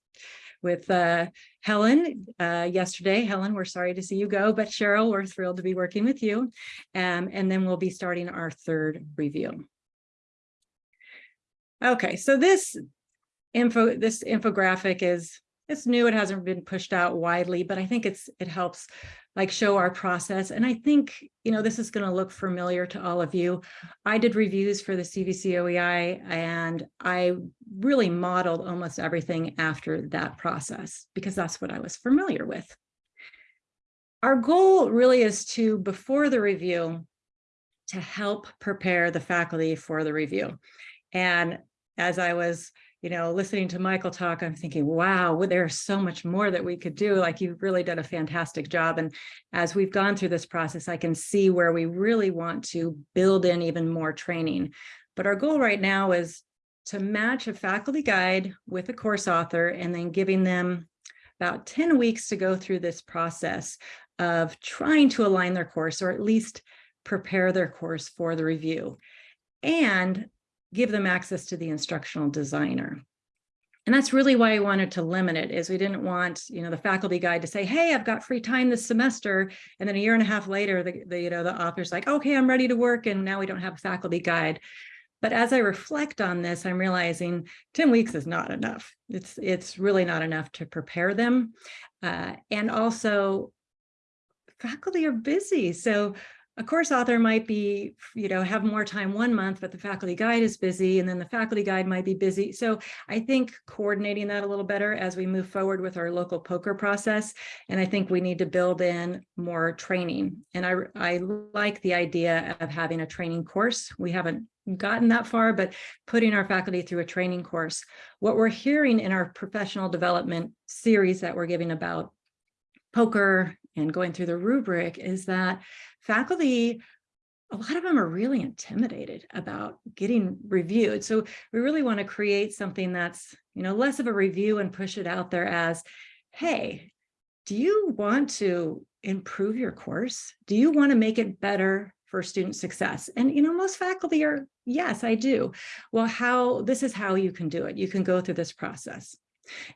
with uh, Helen uh, yesterday. Helen, we're sorry to see you go, but Cheryl, we're thrilled to be working with you. Um, and then we'll be starting our third review. Okay, so this info, this infographic is, it's new, it hasn't been pushed out widely, but I think it's, it helps like show our process. And I think, you know, this is gonna look familiar to all of you. I did reviews for the CVC OEI and I really modeled almost everything after that process because that's what I was familiar with. Our goal really is to, before the review, to help prepare the faculty for the review. And as I was, you know, listening to Michael talk, I'm thinking, wow, well, there's so much more that we could do. Like you've really done a fantastic job. And as we've gone through this process, I can see where we really want to build in even more training. But our goal right now is to match a faculty guide with a course author and then giving them about 10 weeks to go through this process of trying to align their course or at least prepare their course for the review. And give them access to the instructional designer. And that's really why I wanted to limit it is we didn't want, you know, the faculty guide to say, hey, I've got free time this semester. And then a year and a half later, the, the, you know, the author's like, okay, I'm ready to work. And now we don't have a faculty guide. But as I reflect on this, I'm realizing 10 weeks is not enough. It's, it's really not enough to prepare them. Uh, and also faculty are busy. So a course author might be, you know, have more time one month, but the faculty guide is busy and then the faculty guide might be busy. So I think coordinating that a little better as we move forward with our local POCR process. And I think we need to build in more training. And I, I like the idea of having a training course. We haven't gotten that far, but putting our faculty through a training course. What we're hearing in our professional development series that we're giving about POCR and going through the rubric is that faculty, a lot of them are really intimidated about getting reviewed. So we really want to create something that's, you know, less of a review and push it out there as, hey, do you want to improve your course? Do you want to make it better for student success? And, you know, most faculty are, yes, I do. Well, how, this is how you can do it. You can go through this process.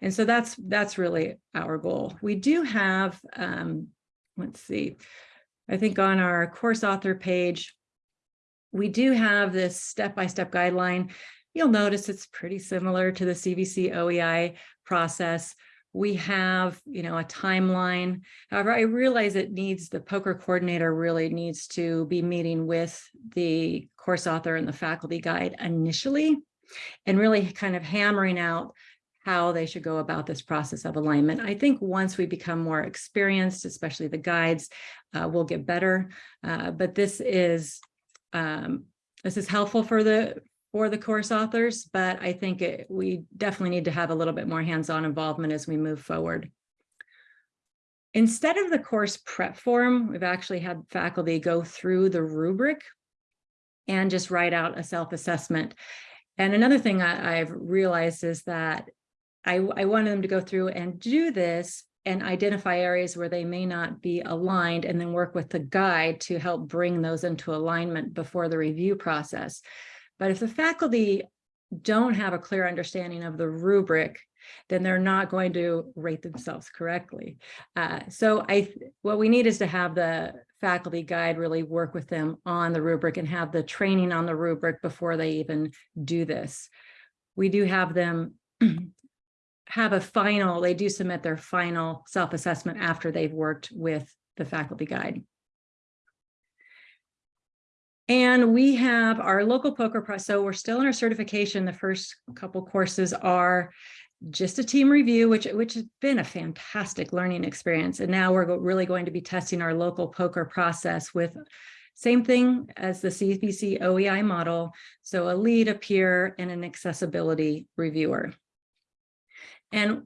And so that's, that's really our goal. We do have, um, let's see, I think on our course author page, we do have this step-by-step -step guideline. You'll notice it's pretty similar to the CVC OEI process. we have, you know, a timeline. However, I realize it needs, the POCR coordinator really needs to be meeting with the course author and the faculty guide initially and really kind of hammering out how they should go about this process of alignment. I think once we become more experienced, especially the guides, uh, we'll get better. Uh, but this is um, this is helpful for the for the course authors, but I think it, we definitely need to have a little bit more hands-on involvement as we move forward. Instead of the course prep form, we've actually had faculty go through the rubric and just write out a self-assessment. And another thing I, I've realized is that I, I wanted them to go through and do this and identify areas where they may not be aligned and then work with the guide to help bring those into alignment before the review process. But if the faculty don't have a clear understanding of the rubric, then they're not going to rate themselves correctly. Uh, so I, what we need is to have the faculty guide really work with them on the rubric and have the training on the rubric before they even do this. We do have them have a final, they do submit their final self-assessment after they've worked with the faculty guide. And we have our local POCR pro, so we're still in our certification. The first couple courses are just a team review, which, which has been a fantastic learning experience. And now we're really going to be testing our local POCR process with same thing as the CVC OEI model. So a lead, a peer, and an accessibility reviewer. And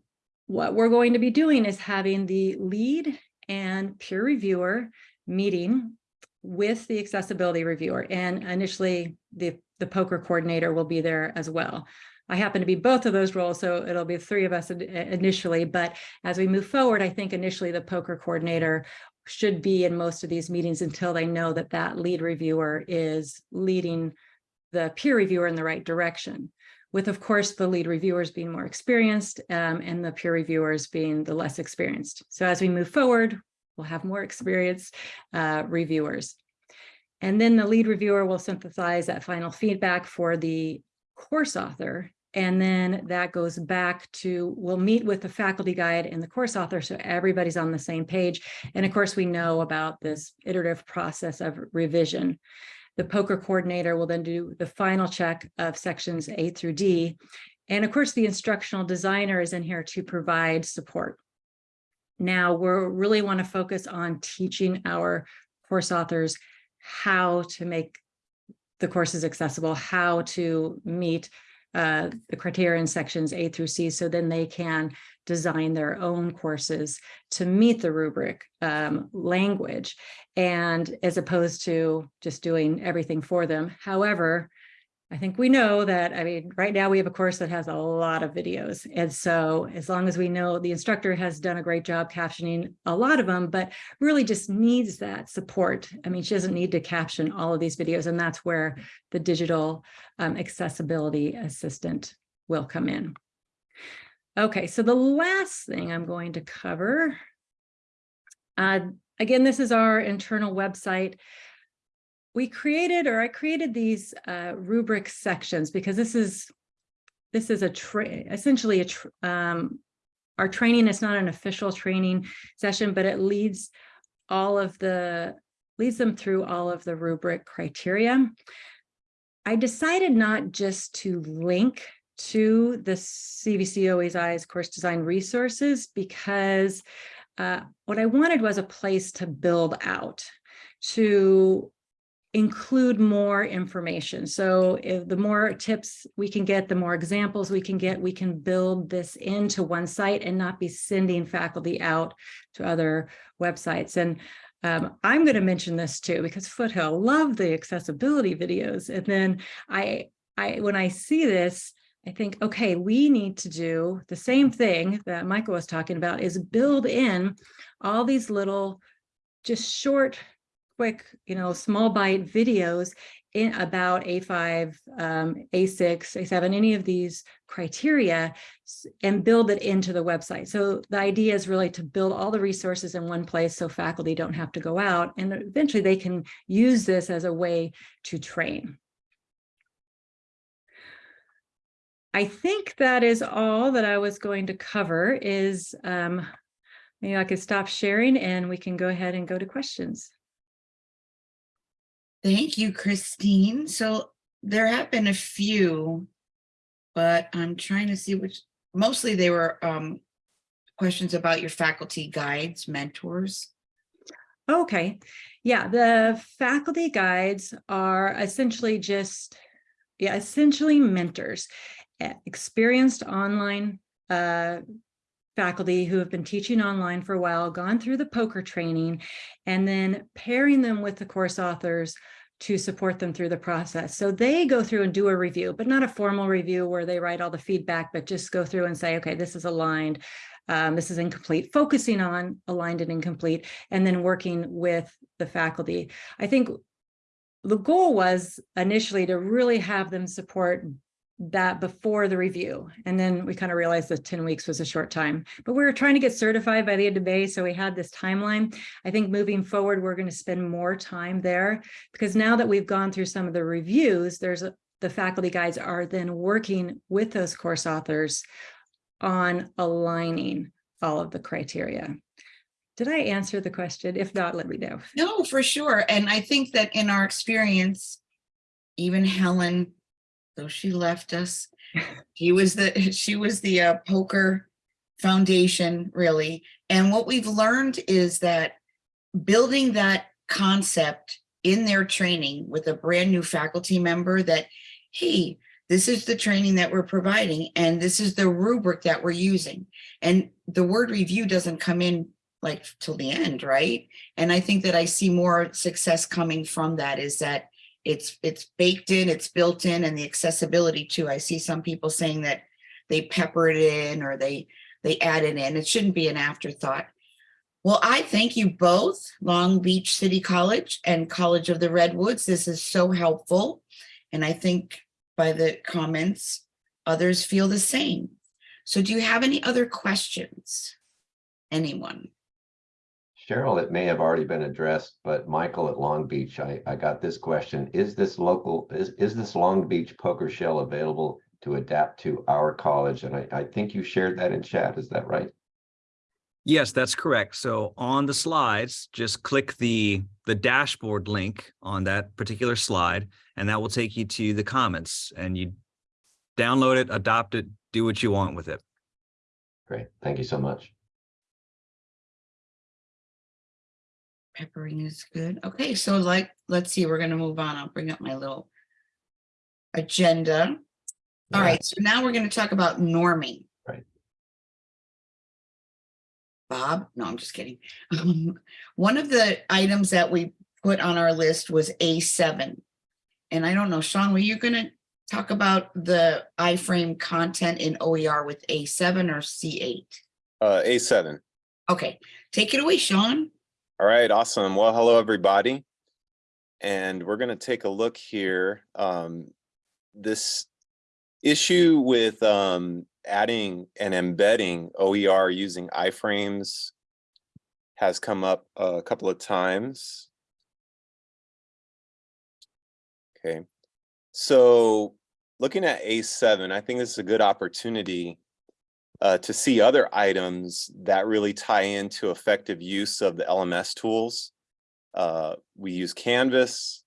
what we're going to be doing is having the lead and peer reviewer meeting with the accessibility reviewer. And initially, the, the POCR coordinator will be there as well. I happen to be both of those roles, so it'll be three of us initially. But as we move forward, I think initially the POCR coordinator should be in most of these meetings until they know that that lead reviewer is leading the peer reviewer in the right direction with, of course, the lead reviewers being more experienced um, and the peer reviewers being the less experienced. So as we move forward, we'll have more experienced uh, reviewers. And then the lead reviewer will synthesize that final feedback for the course author. And then that goes back to, we'll meet with the faculty guide and the course author so everybody's on the same page. And of course, we know about this iterative process of revision. The POCR coordinator will then do the final check of sections A through D. And of course, the instructional designer is in here to provide support. Now, we really want to focus on teaching our course authors how to make the courses accessible, how to meet uh, the criteria in sections A through C, so then they can design their own courses to meet the rubric um, language and as opposed to just doing everything for them. However, I think we know that, I mean, right now we have a course that has a lot of videos. And so as long as we know the instructor has done a great job captioning a lot of them, but really just needs that support. I mean, she doesn't need to caption all of these videos. And that's where the digital um, accessibility assistant will come in. Okay, so the last thing I'm going to cover, uh, again, this is our internal website we created or I created these uh, rubric sections because this is this is a essentially a um, our training is not an official training session, but it leads all of the leads them through all of the rubric criteria. I decided not just to link to the CVC OEI's course design resources because uh, what I wanted was a place to build out to include more information. So the more tips we can get, the more examples we can get, we can build this into one site and not be sending faculty out to other websites. And um, I'm going to mention this too, because Foothill love the accessibility videos. And then I, I, when I see this, I think, okay, we need to do the same thing that Michael was talking about is build in all these little just short quick, you know, small bite videos in about A5, um, A6, A7, any of these criteria and build it into the website. So the idea is really to build all the resources in one place so faculty don't have to go out and eventually they can use this as a way to train. I think that is all that I was going to cover is, um, maybe I could stop sharing and we can go ahead and go to questions. Thank you, Christine. So there have been a few, but I'm trying to see which, mostly they were um questions about your faculty guides, mentors. Okay, yeah, the faculty guides are essentially just, yeah, essentially mentors. Experienced online uh, faculty who have been teaching online for a while, gone through the POCR training, and then pairing them with the course authors to support them through the process. So they go through and do a review, but not a formal review where they write all the feedback, but just go through and say, okay, this is aligned. Um, this is incomplete, focusing on aligned and incomplete, and then working with the faculty. I think the goal was initially to really have them support that before the review. And then we kind of realized that 10 weeks was a short time, but we were trying to get certified by the end of May. So we had this timeline. I think moving forward, we're going to spend more time there because now that we've gone through some of the reviews, there's a, the faculty guides are then working with those course authors on aligning all of the criteria. Did I answer the question? If not, let me know. No, for sure. And I think that in our experience, even Helen, though she left us, <laughs> she was the, <laughs> she was the uh, POCR foundation, really. And what we've learned is that building that concept in their training with a brand new faculty member that, hey, this is the training that we're providing and this is the rubric that we're using. And the word review doesn't come in like till the end, right? And I think that I see more success coming from that is that it's it's baked in, it's built in, and the accessibility too. I see some people saying that they pepper it in or they they add it in. It shouldn't be an afterthought. Well, I thank you both, Long Beach City College and College of the Redwoods. This is so helpful. And I think by the comments, others feel the same. So do you have any other questions? Anyone? Cheryl, it may have already been addressed, but Michael at Long Beach, I, I got this question. Is this local, is, is this Long Beach POCR shell available to adapt to our college? And I, I think you shared that in chat. Is that right? Yes, that's correct. So on the slides, just click the, the dashboard link on that particular slide, and that will take you to the comments and you download it, adopt it, do what you want with it. Great. Thank you so much. Peppering is good. Okay, so like, let's see, we're gonna move on. I'll bring up my little agenda. All Yeah. right, so now we're gonna talk about norming. Right. Bob? No, I'm just kidding. Um, <laughs> One of the items that we put on our list was A7. And I don't know, Sean, were you gonna talk about the iframe content in OER with A7 or C8? Uh, A7. Okay, take it away, Sean. All right, awesome. Well, hello, everybody. And we're going to take a look here. Um, this issue with um, adding and embedding OER using iframes has come up a couple of times. Okay, so looking at A7, I think this is a good opportunity uh, to see other items that really tie into effective use of the LMS tools. Uh, we use Canvas.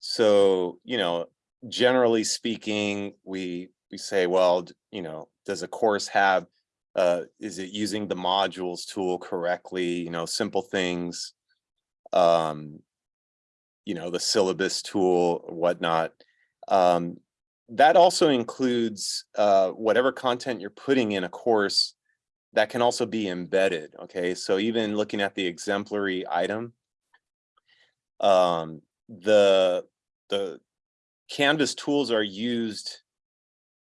So, you know, generally speaking, we we say, well, you know, does a course have, uh, is it using the modules tool correctly? You know, simple things. Um, you know, the syllabus tool whatnot. Um, that also includes uh, whatever content you're putting in a course that can also be embedded. Okay, so even looking at the exemplary item, um, the the Canvas tools are used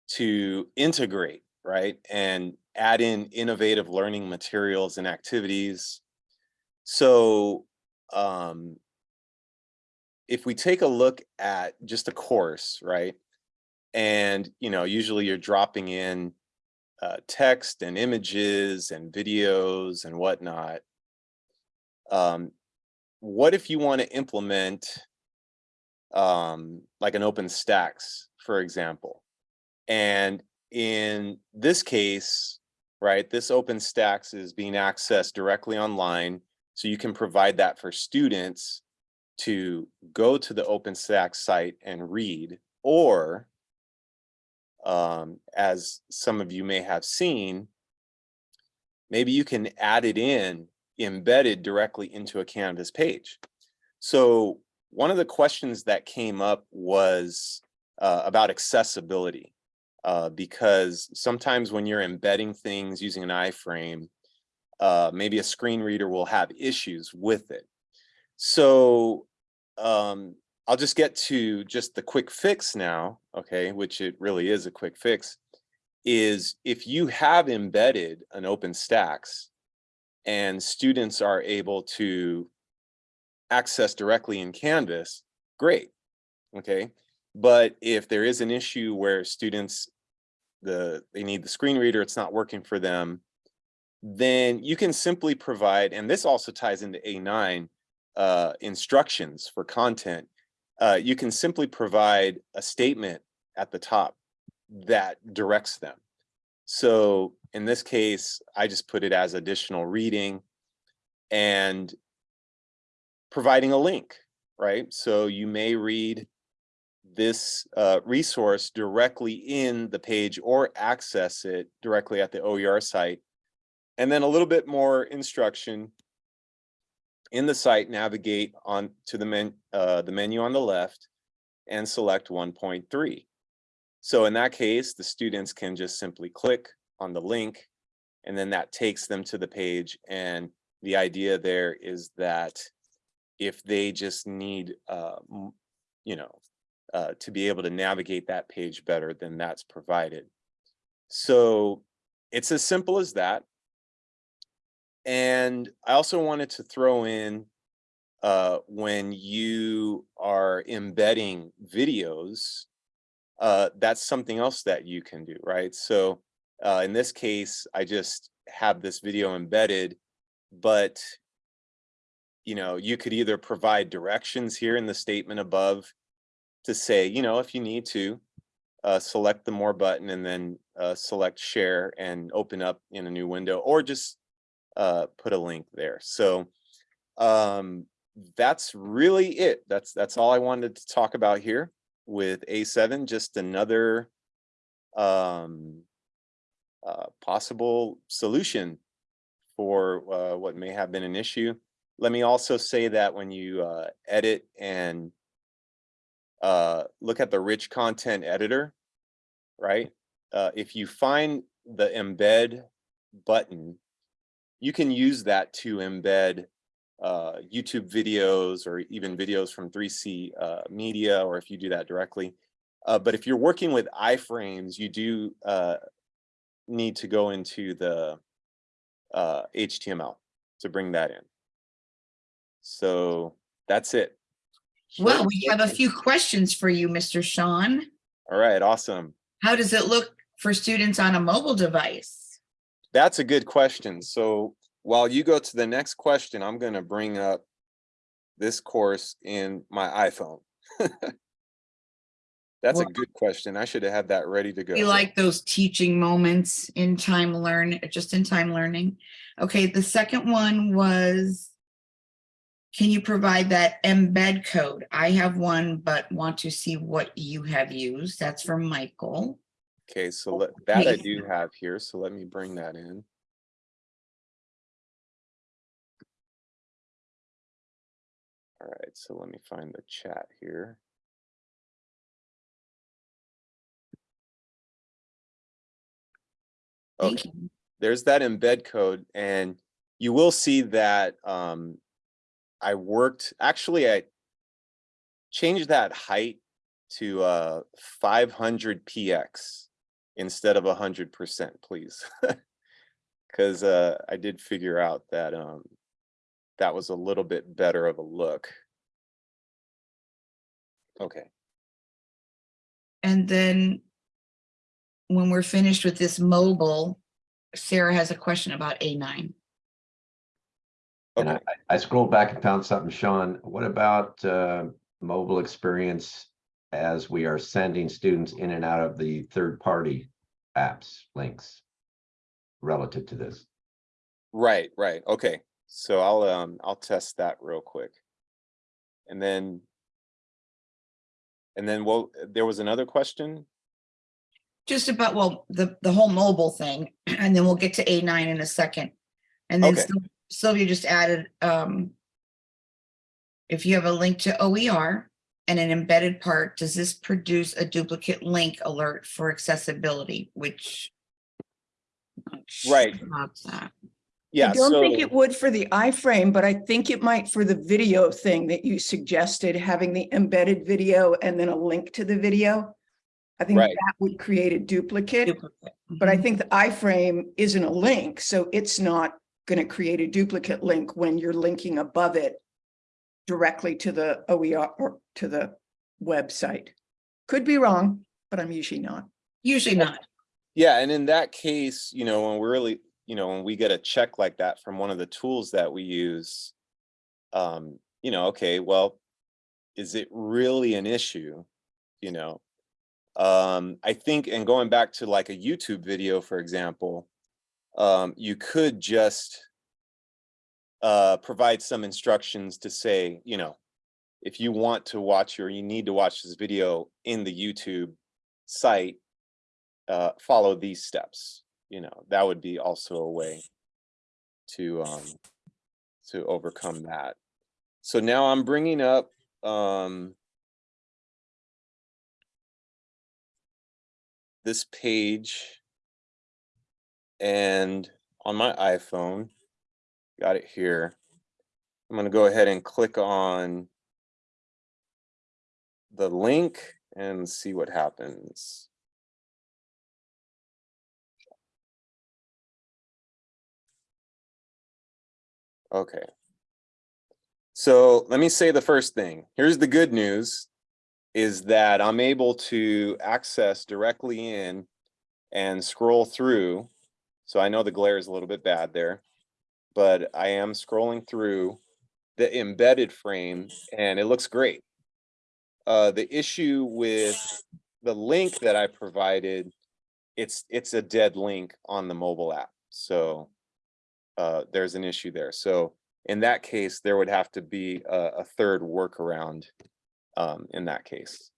to integrate, right, and add in innovative learning materials and activities. So um, if we take a look at just a course, right, and you know usually you're dropping in uh, text and images and videos and whatnot um, what if you want to implement um, like an OpenStax for example and in this case, right, this OpenStax is being accessed directly online. So you can provide that for students to go to the OpenStax site and read, or um, as some of you may have seen, maybe you can add it in embedded directly into a Canvas page. So one of the questions that came up was uh, about accessibility. Uh, because sometimes when you're embedding things using an iframe, uh, maybe a screen reader will have issues with it. So um, I'll just get to just the quick fix now, okay, which it really is a quick fix, is if you have embedded an OpenStax and students are able to access directly in Canvas, great, okay? But if there is an issue where students, the they need the screen reader, it's not working for them, then you can simply provide, and this also ties into A9, uh, instructions for content. Uh, you can simply provide a statement at the top that directs them. So in this case, I just put it as additional reading and providing a link, right? So you may read this uh, resource directly in the page or access it directly at the OER site. And then a little bit more instruction in the site, navigate on to the, men, uh, the menu on the left and select 1.3. So in that case, the students can just simply click on the link and then that takes them to the page. And the idea there is that if they just need, uh, you know, uh, to be able to navigate that page better, then that's provided. So it's as simple as that. And I also wanted to throw in uh, when you are embedding videos, uh, that's something else that you can do, right? So uh, in this case, I just have this video embedded, but you know, you could either provide directions here in the statement above to say, you know, if you need to, uh, select the more button and then uh, select share and open up in a new window or just uh, put a link there. So um, that's really it. That's that's all I wanted to talk about here with A7, just another um, uh, possible solution for uh, what may have been an issue. Let me also say that when you uh, edit and uh, look at the rich content editor, right? Uh, if you find the embed button, you can use that to embed uh, YouTube videos or even videos from 3C uh, media, or if you do that directly. Uh, but if you're working with iframes, you do uh, need to go into the uh, HTML to bring that in. So that's it. Well, we have a few questions for you, Mr. Sean. All right, awesome. How does it look for students on a mobile device? That's a good question. So while you go to the next question, I'm going to bring up this course in my iPhone. <laughs> That's a good question. I should have had that ready to go. We like those teaching moments in time learn, just in time learning. Okay, the second one was, can you provide that embed code? I have one, but want to see what you have used. That's from Michael. Okay, so let- that I do have here, so let me bring that in. All right, so let me find the chat here. Okay. There's that embed code and you will see that um, I worked, actually I changed that height to uh, 500 px instead of 100%, please. <laughs> Because uh, I did figure out that um, that was a little bit better of a look. Okay. And then when we're finished with this mobile, Sarah has a question about A9. And Okay. I, I scrolled back and found something, Sean. What about uh, mobile experience as we are sending students in and out of the third party apps, links relative to this. Right, right, okay. So I'll, um, I'll test that real quick. And then. And then, well, there was another question? Just about, well, the, the whole mobile thing, <clears throat> and then we'll get to A nine in a second. And then Okay. Sylvia just added, um, if you have a link to OER and an embedded part, does this produce a duplicate link alert for accessibility, which? I'm not sure Right. that. Yeah, I don't think it would for the iframe, but I think it might for the video thing that you suggested, having the embedded video and then a link to the video. I think Right. that would create a duplicate, Duplicate. but I Mhm. think the iframe isn't a link, so it's not going to create a duplicate link when you're linking above it directly to the OER or to the website. Could be wrong, but I'm usually not. Usually not. yeah, and in that case, you know, when we're really, you know, when we get a check like that from one of the tools that we use. Um, you know, okay, well, is it really an issue? You know? Um, I think, and going back to like a YouTube video, for example. Um, you could just. Uh, provide some instructions to say, you know. If you want to watch or you need to watch this video in the YouTube site. Uh, follow these steps, you know, that would be also a way. To, um. To overcome that. So now I'm bringing up, um. This page. And on my iPhone. Got it here. I'm gonna go ahead and click on. The link and see what happens. Okay. So let me say the first thing. Here's the good news. Is that I'm able to access directly in and scroll through. So I know the glare is a little bit bad there. But I am scrolling through the embedded frame and it looks great. Uh, the issue with the link that I provided, it's, it's a dead link on the mobile app. So uh, there's an issue there. So in that case, there would have to be a, a third workaround um, in that case.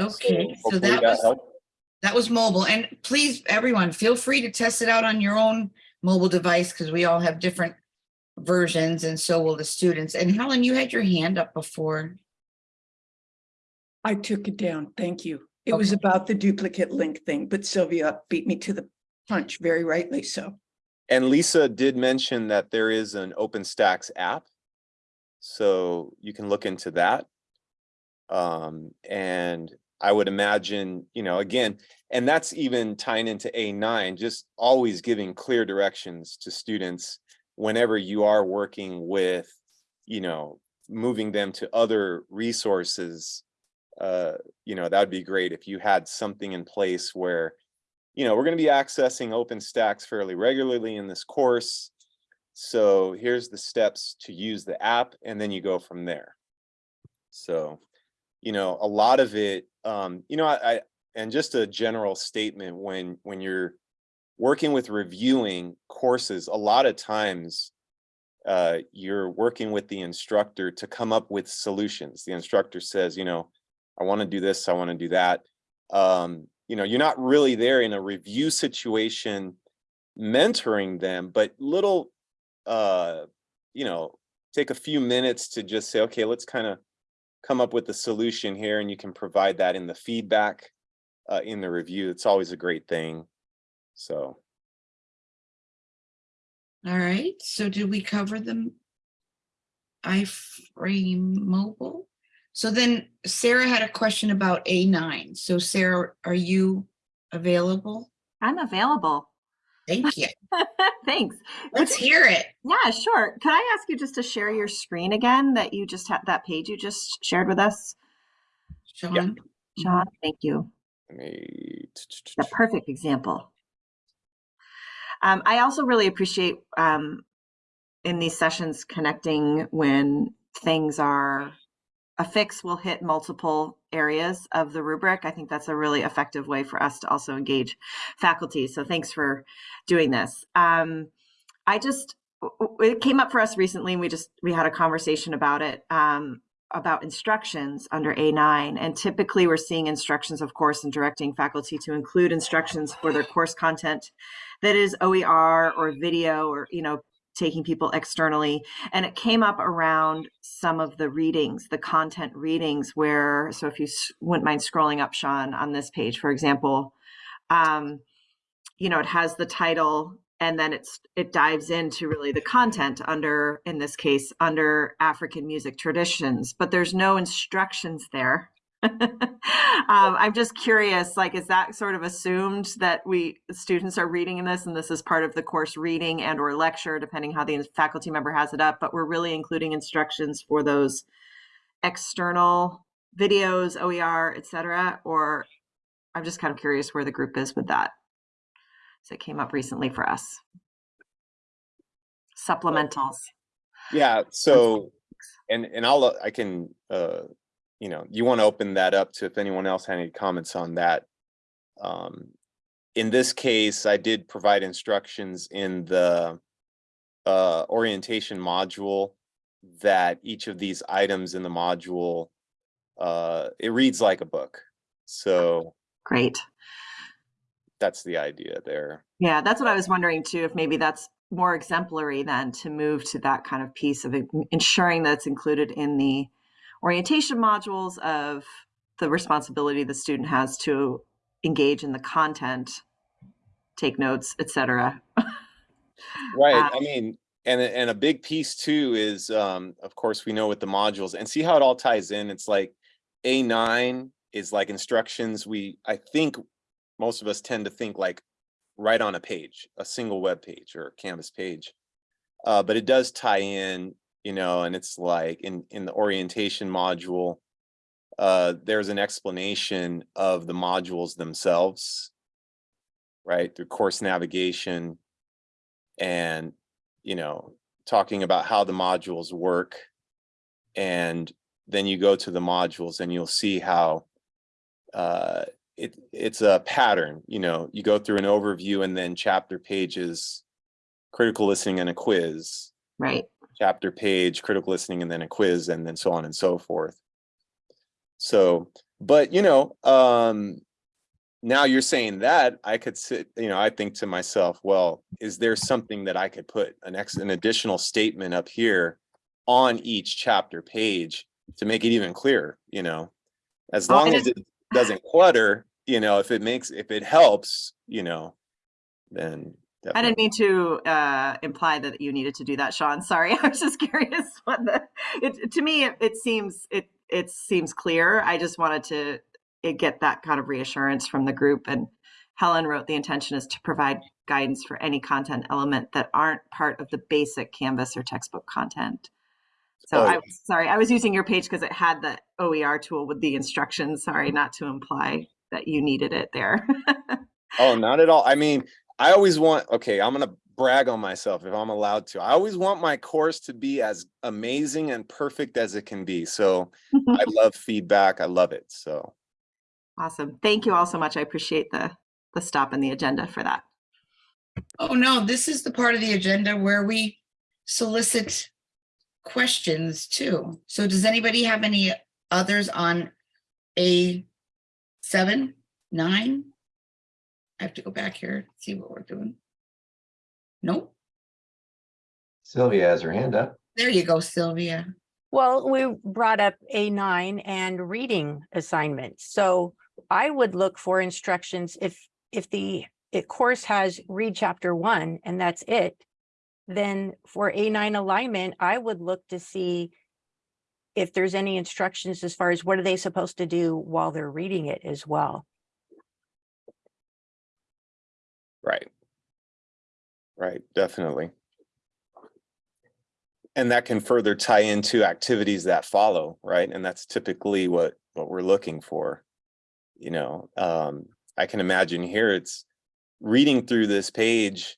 Okay, so hopefully that was, helped. that was mobile. And please, everyone, feel free to test it out on your own mobile device because we all have different versions and so will the students. And Helen, you had your hand up before. I took it down. Thank you. It was about the duplicate link thing, but Sylvia beat me to the punch, very rightly so. And Lisa did mention that there is an OpenStax app. So you can look into that. Um, and I would imagine, you know, again, and that's even tying into A9, just always giving clear directions to students whenever you are working with, you know, moving them to other resources. Uh, you know, that would be great if you had something in place where, you know, we're going to be accessing OpenStax fairly regularly in this course. So here's the steps to use the app and then you go from there. So, you know, a lot of it, um, you know, I, I and just a general statement when when you're working with reviewing courses, a lot of times uh, you're working with the instructor to come up with solutions. The instructor says, you know, I want to do this, I want to do that. Um, you know, you're not really there in a review situation mentoring them, but little, uh, you know, take a few minutes to just say, okay, let's kind of come up with the solution here and you can provide that in the feedback uh, in the review. It's always a great thing. So, All right, so did we cover the iframe mobile? So then Sarah had a question about A9. So Sarah, are you available? I'm available. Thank you. <laughs> Thanks. Let's hear it. Yeah, sure. Could I ask you just to share your screen again that you just had that page you just shared with us? Sean? Sean, thank you. let me. A perfect example. Um, I also really appreciate um, in these sessions connecting when things are a fix will hit multiple areas of the rubric. I think that's a really effective way for us to also engage faculty. So thanks for doing this. Um, I just, it came up for us recently. and We just, we had a conversation about it, um, about instructions under A9. And typically we're seeing instructions, of course, and directing faculty to include instructions for their course content that is OER or video or, you know, taking people externally. And it came up around some of the readings, the content readings where, so if you wouldn't mind scrolling up, Sean, on this page, for example, um, you know, it has the title and then it's it dives into really the content under in this case under african music traditions but there's no instructions there. <laughs> Um, i'm just curious like is that sort of assumed that we students are reading in this and this is part of the course reading and or lecture depending how the faculty member has it up but we're really including instructions for those external videos oer etc or i'm just kind of curious where the group is with that so it came up recently for us. Supplementals. Yeah, so, and, and I'll, uh, I can, uh, you know, you want to open that up to if anyone else had any comments on that. Um, in this case, I did provide instructions in the uh, orientation module that each of these items in the module, uh, it reads like a book. So Great. That's the idea there. Yeah, that's what I was wondering too, if maybe that's more exemplary than to move to that kind of piece of ensuring that it's included in the orientation modules of the responsibility the student has to engage in the content, take notes, etc. Right, Uh, I mean, and, a- and a big piece too is, um, of course, we know with the modules and see how it all ties in. It's like A nine is like instructions. We, I think most of us tend to think like right on a page, a single web page or Canvas page. Uh, but it does tie in, you know, and it's like in, in the orientation module, uh, there's an explanation of the modules themselves, right? Through course navigation, and you know talking about how the modules work and then you go to the modules and you'll see how uh it it's a pattern you know you go through an overview and then chapter pages critical listening and a quiz. Right. chapter page critical listening and then a quiz and then so on and so forth. So but you know um now you're saying that i could sit you know i think to myself well is there something that i could put an ex an additional statement up here on each chapter page to make it even clearer you know? As long as it doesn't clutter you know if it makes if it helps you know then I didn't mean to uh, imply that you needed to do that, Sean. Sorry, <laughs> I was just curious. What the it to me it, it seems it it seems clear. I just wanted to eh, get that kind of reassurance from the group. And Helen wrote the intention is to provide guidance for any content element that aren't part of the basic Canvas or textbook content. So Oh, I was sorry, I was using your page because it had the OER tool with the instructions. Sorry, not to imply that you needed it there. <laughs> Oh, not at all. I mean, I always want, okay, I'm gonna brag on myself if I'm allowed to. I always want my course to be as amazing and perfect as it can be. So I <laughs> love feedback. I love it. So Awesome. Thank you all so much. I appreciate the the stop in the agenda for that. Oh, no, this is the part of the agenda where we solicit questions too. So does anybody have any others on A seven, nine? I have to go back here, see what we're doing. Nope, Sylvia has her hand up. there you go, Sylvia. Well, we brought up A9 and reading assignments. So I would look for instructions if, if the it course has read chapter one and that's it. Then for A9 alignment, I would look to see if there's any instructions as far as what are they supposed to do while they're reading it as well. Right. Right, definitely. And that can further tie into activities that follow, right? And that's typically what, what we're looking for. You know, um, I can imagine here it's reading through this page,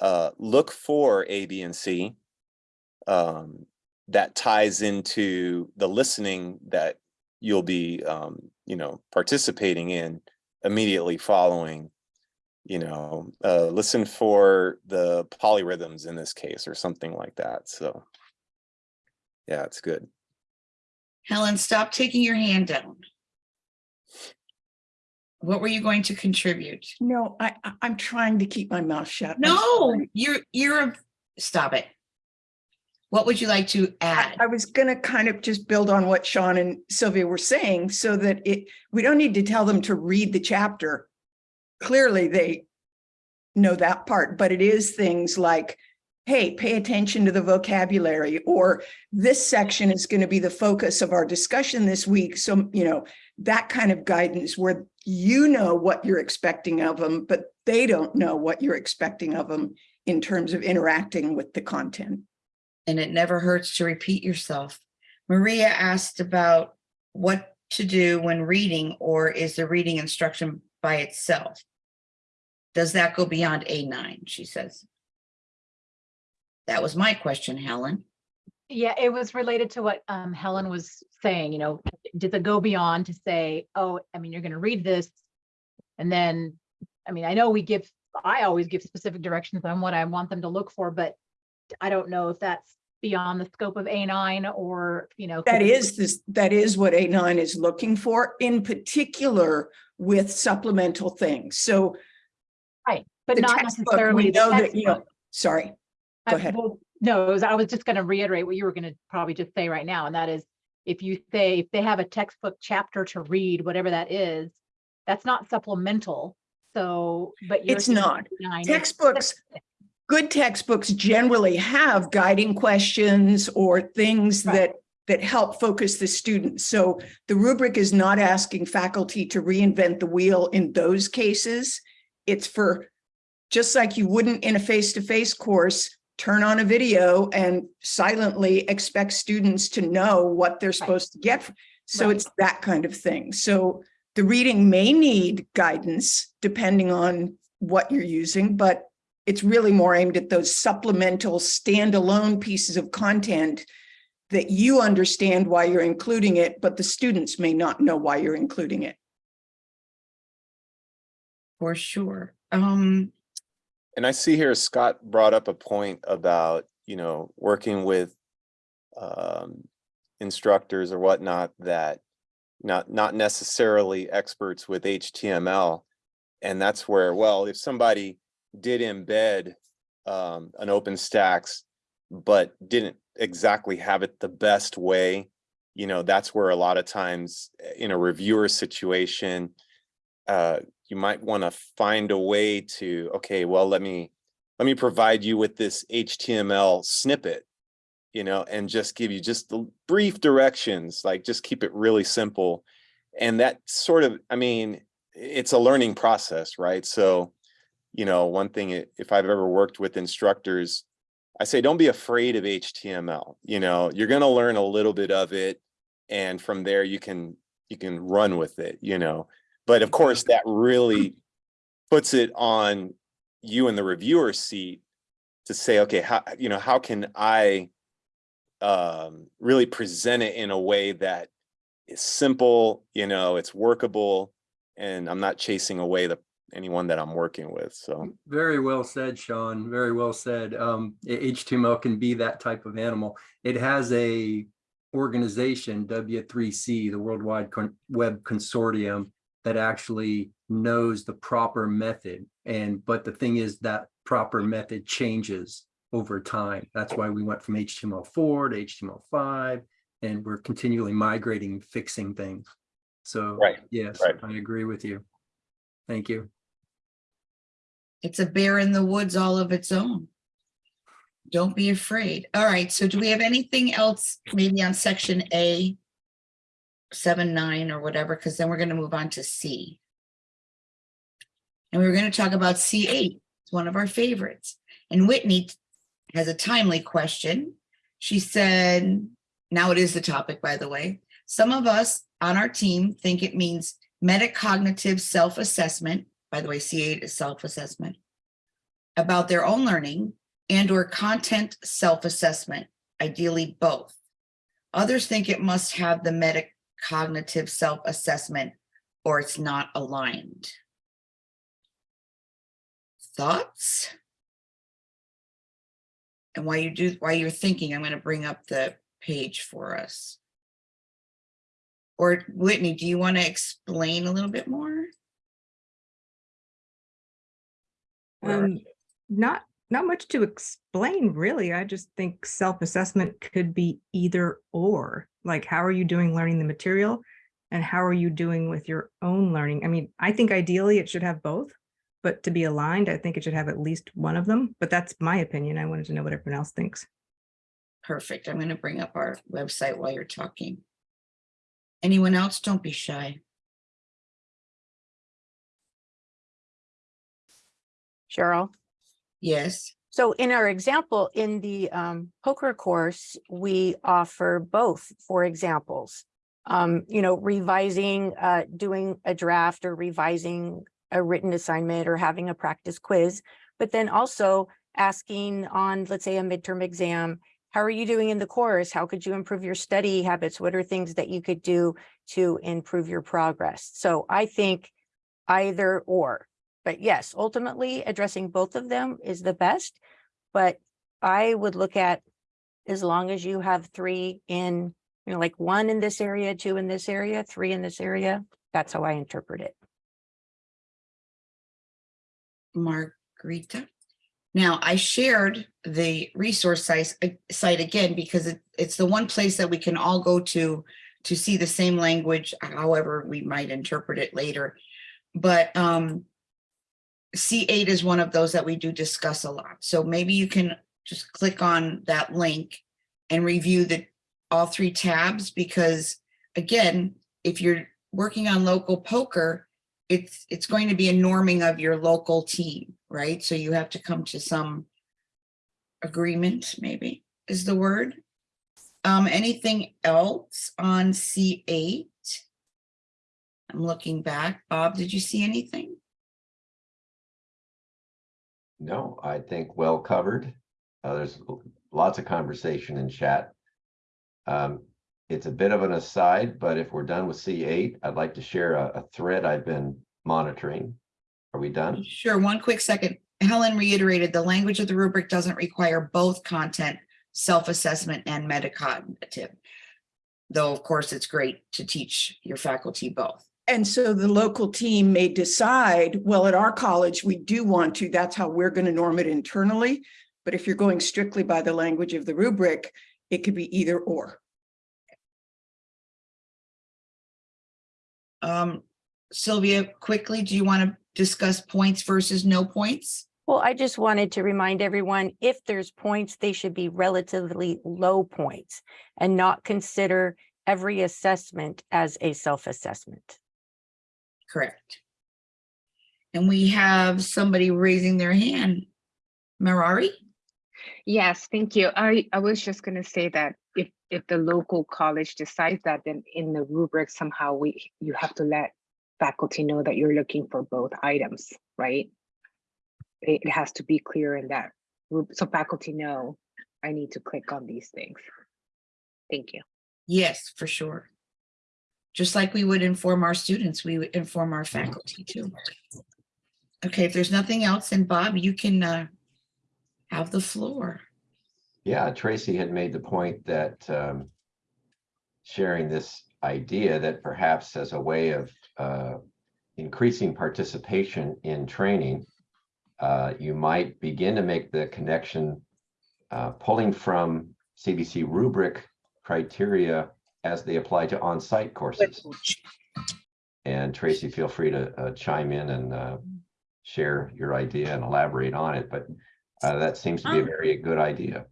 uh, look for A, B, and C. Um, that ties into the listening that you'll be, um, you know, participating in immediately following, you know, uh, listen for the polyrhythms in this case or something like that. So yeah, it's good. Helen, stop taking your hand down. What were you going to contribute? No, I, I- I'm trying to keep my mouth shut. No, you're, you're, a stop it. What would you like to I, add? I was gonna kind of just build on what Sean and Sylvia were saying so that it, we don't need to tell them to read the chapter. Clearly, they know that part, but it is things like, hey, pay attention to the vocabulary, or this section is going to be the focus of our discussion this week. So, you know, that kind of guidance where you know what you're expecting of them, but they don't know what you're expecting of them in terms of interacting with the content. And it never hurts to repeat yourself. Maria asked about what to do when reading, or is the reading instruction by itself? Does that go beyond A9, she says. That was my question, Helen. Yeah, it was related to what um Helen was saying, you know, did the go beyond to say, oh, I mean, you're gonna read this. And then, I mean, I know we give, I always give specific directions on what I want them to look for, but I don't know if that's beyond the scope of A nine or, you know. That is this, that is what A nine is looking for, in particular with supplemental things. So Right, But not necessarily we know that, you know, sorry, go ahead. well, No, was- I was just gonna reiterate what you were gonna probably just say right now, and that is, if you say, if they have a textbook chapter to read, whatever that is, that's not supplemental, so, but. you're It's not. Textbooks, good textbooks generally have guiding questions or things Right. that, that help focus the students. So the rubric is not asking faculty to reinvent the wheel in those cases. It's for, just like you wouldn't in a face-to-face course, turn on a video and silently expect students to know what they're supposed to get. So Right. it's that kind of thing. So the reading may need guidance depending on what you're using, but it's really more aimed at those supplemental standalone pieces of content that you understand why you're including it, but the students may not know why you're including it. For sure. Um, And I see here Scott brought up a point about, you know, working with um, instructors or whatnot that not, not necessarily experts with HTML. And that's where, well, if somebody did embed um, an OpenStax, but didn't exactly have it the best way, you know, that's where a lot of times eh, in a reviewer situation, uh, you might want to find a way to, okay, well, let me, let me provide you with this HTML snippet, you know, and just give you just the brief directions, like just keep it really simple. And that sort of, I mean, it's a learning process, right? So, you know, one thing, if I've ever worked with instructors, I say, don't be afraid of HTML, you know, you're going to learn a little bit of it. And from there you can, you can run with it, you know. But of course, that really puts it on you in the reviewer seat to say, okay, how, you know, how can I um, really present it in a way that is simple, you know, it's workable, and I'm not chasing away the anyone that I'm working with. So Very well said, Sean. Very well said. Um, can be that type of animal. It has a organization, W3C, the Worldwide Con- Web Consortium, that actually knows the proper method. And, but the thing is that proper method changes over time. That's why we went from HTML4 to HTML5, and we're continually migrating, fixing things. So, Right, yes, right. I agree with you. Thank you. It's a bear in the woods all of its own. Don't be afraid. All right, so do we have anything else maybe on section A? Seven, nine or whatever, because then we're gonna move on to C. And we we're gonna talk about C eight, it's one of our favorites. And Whitney has a timely question. She said, now it is the topic, by the way. Some of us on our team think it means metacognitive self-assessment, by the way, C8 is self-assessment, about their own learning and or content self-assessment, ideally both. Others think it must have the metacognitive self-assessment or it's not aligned. Thoughts? And while you do, while you're thinking, I'm going to bring up the page for us. Or Whitney, do you want to explain a little bit more? Um, not, not much to explain, really. I just think self-assessment could be either or. Like, how are you doing learning the material? And how are you doing with your own learning? I mean, I think ideally it should have both. But to be aligned, I think it should have at least one of them. But that's my opinion. I wanted to know what everyone else thinks. Perfect. I'm going to bring up our website while you're talking. Anyone else? Don't be shy. Cheryl. Yes. So in our example, in the um, POCR course, we offer both for examples. Um, you know, revising, uh, doing a draft or revising a written assignment or having a practice quiz, but then also asking on, let's say, a midterm exam, how are you doing in the course? How could you improve your study habits? What are things that you could do to improve your progress? So I think either or. But yes, ultimately addressing both of them is the best. But I would look at as long as you have three in, you know, like one in this area, two in this area, three in this area. That's how I interpret it. Margarita. Now, I shared the resource site, site again because it, it's the one place that we can all go to to see the same language, however we might interpret it later. But um, C8 is one of those that we do discuss a lot. So maybe you can just click on that link and review the all three tabs because again, if you're working on local POCR, it's it's going to be a norming of your local team, right? So you have to come to some agreement, maybe is the word. Um, anything else on C8? I'm looking back. Bob, did you see anything? No, I think well covered. Uh, there's lots of conversation in chat. Um, it's a bit of an aside, but if we're done with C8, I'd like to share a, a thread I've been monitoring. Are we done? Sure, one quick second. Helen reiterated the language of the rubric doesn't require both content, self-assessment and metacognitive. Though, of course, it's great to teach your faculty both. And so the local team may decide, well, at our college, we do want to, that's how we're going to norm it internally. But if you're going strictly by the language of the rubric, it could be either or. Um, Sylvia, quickly, do you want to discuss points versus no points? Well, I just wanted to remind everyone, if there's points, they should be relatively low points and not consider every assessment as a self-assessment. Correct. And we have somebody raising their hand. Marari? Yes, thank you. I, I was just gonna say that if, if the local college decides that, then in the rubric somehow we, you have to let faculty know that you're looking for both items, right? It it has to be clear in that, rub- so faculty know, I need to click on these things. Thank you. Yes, for sure. Just like we would inform our students, we would inform our faculty too. Okay, if there's nothing else, then Bob, you can uh, have the floor. Yeah, Tracy had made the point that um, sharing this idea that perhaps as a way of uh, increasing participation in training, uh, you might begin to make the connection uh, pulling from CVC rubric criteria as they apply to on-site courses. And Tracy, feel free to uh, chime in and uh, share your idea and elaborate on it, but uh, that seems to be a Um, very good idea.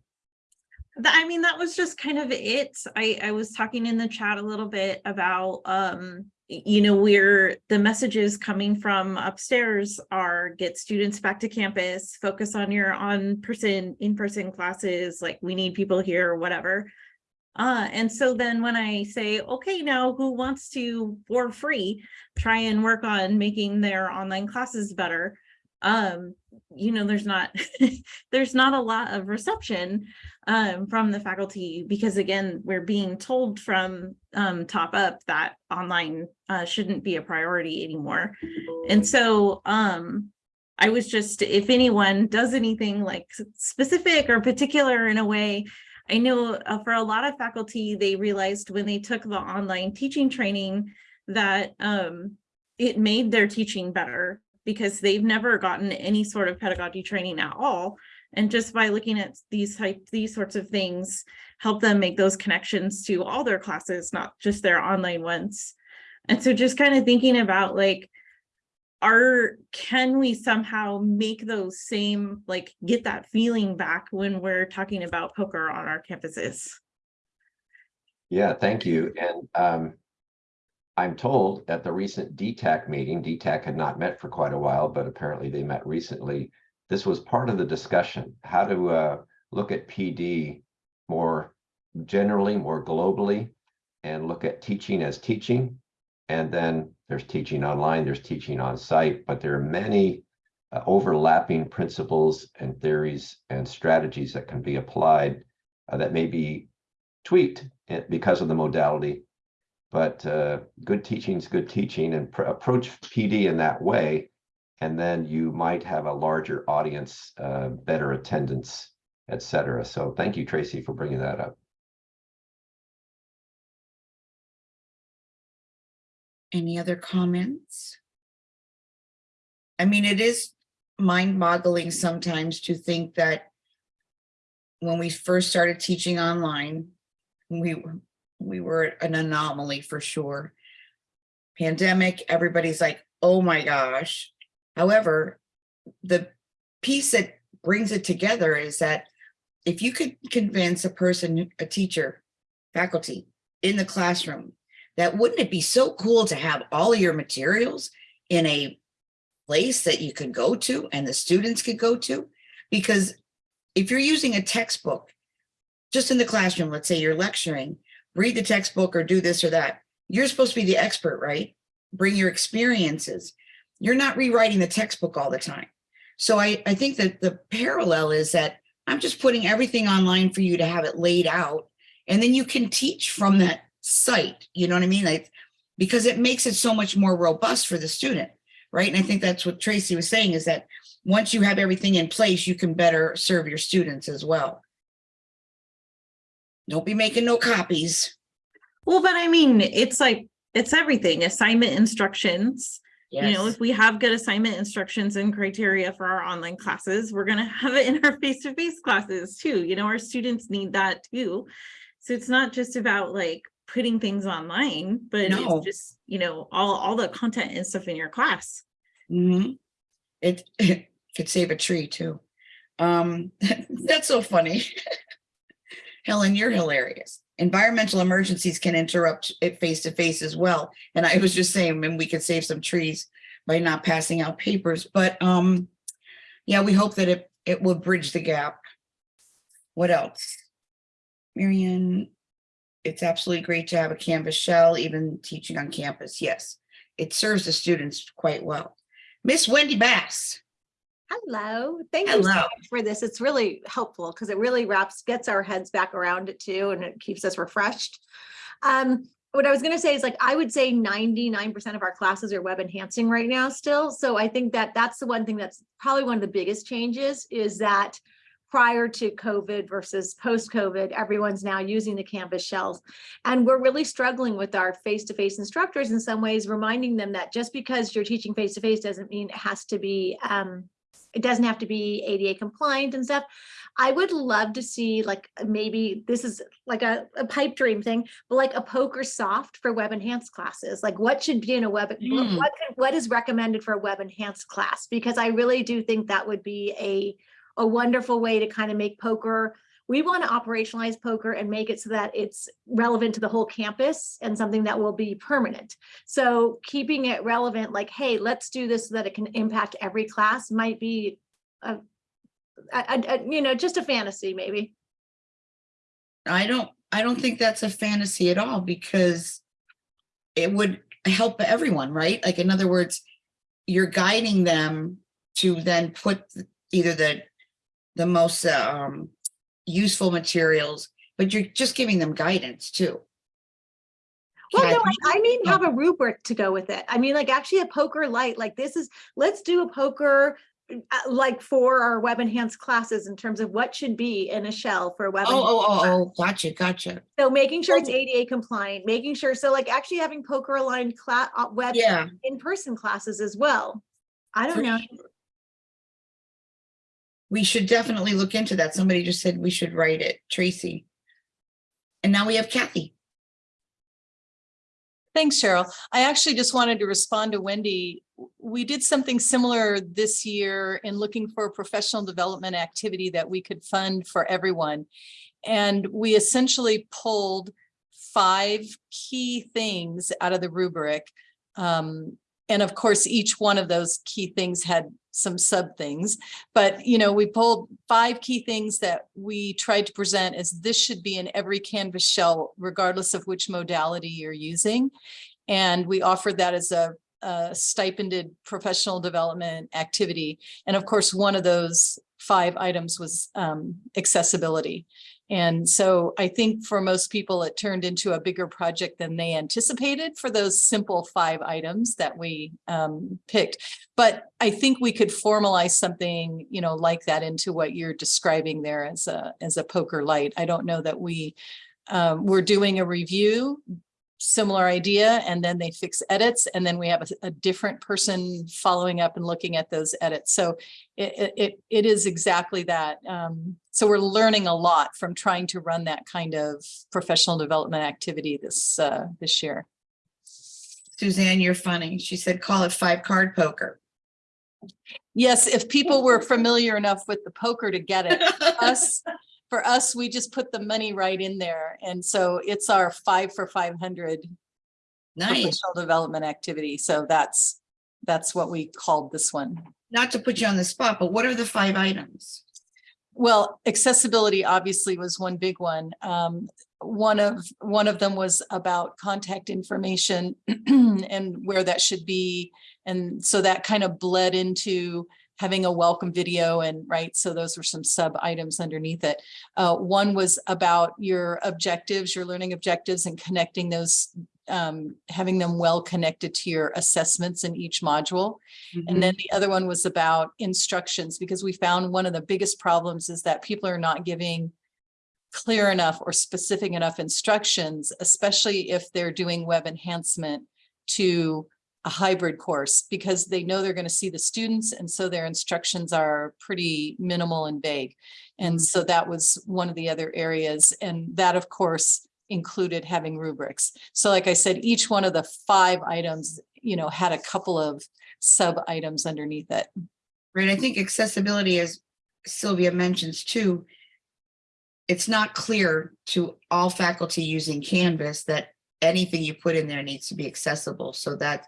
I mean, that was just kind of it. I, I was talking in the chat a little bit about, um, you know, where the messages coming from upstairs are get students back to campus, focus on your on-person, in-person classes, like we need people here or whatever. Uh, and so then when I say, okay, now who wants to, for free, try and work on making their online classes better? um, you know, there's not, <laughs> there's not a lot of reception um, from the faculty because again, we're being told from um, top up that online uh, shouldn't be a priority anymore. And so um, I was just, if anyone does anything like specific or particular in a way, I know uh, for a lot of faculty, they realized when they took the online teaching training that um, it made their teaching better because they've never gotten any sort of pedagogy training at all. And just by looking at these type, these sorts of things, help them make those connections to all their classes, not just their online ones. And so just kind of thinking about like, are, can we somehow make those same, like, get that feeling back when we're talking about POCR on our campuses? Yeah, thank you. And um, I'm told at the recent DTAC meeting, DTAC had not met for quite a while, but apparently they met recently. This was part of the discussion, how to uh, look at PD more generally, more globally, and look at teaching as teaching. And then there's teaching online, there's teaching on site, but there are many uh, overlapping principles and theories and strategies that can be applied uh, that may be tweaked eh, because of the modality. But uh, good teaching is good teaching and pr- approach PD in that way. And then you might have a larger audience, uh, better attendance, et cetera. So thank you, Tracy, for bringing that up. Any other comments? I mean, it is mind boggling sometimes to think that when we first started teaching online, we, we were an anomaly for sure. Pandemic, everybody's like, oh my gosh. However, the piece that brings it together is that if you could convince a person, a teacher, faculty in the classroom, that wouldn't it be so cool to have all your materials in a place that you could go to and the students could go to? Because if you're using a textbook, just in the classroom, let's say you're lecturing, read the textbook or do this or that. You're supposed to be the expert, right? Bring your experiences. You're not rewriting the textbook all the time. So I, I think that the parallel is that I'm just putting everything online for you to have it laid out. And then you can teach from that site, you know what I mean? Like, because it makes it so much more robust for the student, right? And I think that's what Tracy was saying is that once you have everything in place, you can better serve your students as well. Don't be making no copies. Well, but I mean, it's like, it's everything, assignment instructions. Yes. You know, if we have good assignment instructions and criteria for our online classes, we're gonna have it in our <laughs> face-to-face classes too. You know, our students need that too. So it's not just about like putting things online, but No. it's just, you know, all, all the content and stuff in your class. Mhm. It, <laughs> it could save a tree too. Um, <laughs> that's so funny. <laughs> Helen, you're hilarious. Environmental emergencies can interrupt it face to face as well. And I was just saying, and we could save some trees by not passing out papers, but um, yeah, we hope that it, it will bridge the gap. What else? Marion, it's absolutely great to have a Canvas shell, even teaching on campus. Yes, it serves the students quite well. Miss Wendy Bass. Hello, thank you so much for this. It's really helpful because it really wraps, gets our heads back around it too, and it keeps us refreshed. Um, what I was gonna say is like, I would say ninety-nine percent of our classes are web enhancing right now still. So I think that that's the one thing that's probably one of the biggest changes is that prior to COVID versus post-COVID, everyone's now using the Canvas shells. And we're really struggling with our face-to-face instructors in some ways, reminding them that just because you're teaching face-to-face doesn't mean it has to be, um, it doesn't have to be ADA compliant and stuff. I would love to see like maybe this is like a, a pipe dream thing, but like a POCR soft for web enhanced classes. Like what should be in a web, what, Mm. what what is recommended for a web enhanced class? Because I really do think that would be a, a wonderful way to kind of make POCR. We want to operationalize POCR and make it so that it's relevant to the whole campus and something that will be permanent. So keeping it relevant, like, hey, let's do this so that it can impact every class might be a, a, a- you know, just a fantasy maybe. I don't, I don't think that's a fantasy at all because it would help everyone, right? Like, in other words, you're guiding them to then put either the, the most uh, um, useful materials, but you're just giving them guidance too. Well, no, I, I mean, have a rubric to go with it. I mean, like actually a POCR light, like this is, let's do a POCR uh, like for our web enhanced classes in terms of what should be in a shell for a web. Oh, oh, oh, oh, gotcha, gotcha. So making sure it's ADA compliant, making sure, so like actually having POCR aligned class, web Yeah. in-person classes as well. I don't for know. sure. We should definitely look into that. Somebody just said we should write it, Tracy. And now we have Kathy. Thanks, Cheryl. I actually just wanted to respond to Wendy. We did something similar this year in looking for a professional development activity that we could fund for everyone. And we essentially pulled five key things out of the rubric. Um, and of course, each one of those key things had some sub things. But, you know, we pulled five key things that we tried to present as this should be in every Canvas shell, regardless of which modality you're using. And we offered that as a, a stipended professional development activity. And of course, one of those five items was um, accessibility. And so I think for most people, it turned into a bigger project than they anticipated for those simple five items that we um, picked. But I think we could formalize something, you know, like that into what you're describing there as a, as a POCR light. I don't know that we, um, we're doing a review, similar idea, and then they fix edits, and then we have a, a different person following up and looking at those edits. So it, it- it, is exactly that. Um, so we're learning a lot from trying to run that kind of professional development activity this, uh, this year. Suzanne, you're funny. She said, call it five card poker. Yes, if people were familiar enough with the poker to get it. <laughs> Us, for us, we just put the money right in there. And so it's our five for five hundred Nice. professional development activity. So that's, that's what we called this one. Not to put you on the spot, but what are the five items? Well, accessibility obviously was one big one. Um, one of, one of them was about contact information <clears throat> and where that should be. And so that kind of bled into having a welcome video and right, so those were some sub items underneath it. Uh, one was about your objectives, your learning objectives and connecting those, um, having them well connected to your assessments in each module. And then the other one was about instructions, because we found one of the biggest problems is that people are not giving clear enough or specific enough instructions, especially if they're doing web enhancement to a hybrid course, because they know they're going to see the students, and so their instructions are pretty minimal and vague. And mm-hmm. so that was one of the other areas, and that, of course, included having rubrics. So like I said, each one of the five items, you know, had a couple of sub items underneath it. Right, I think accessibility, as Sylvia mentions too, it's not clear to all faculty using Canvas that anything you put in there needs to be accessible. So that,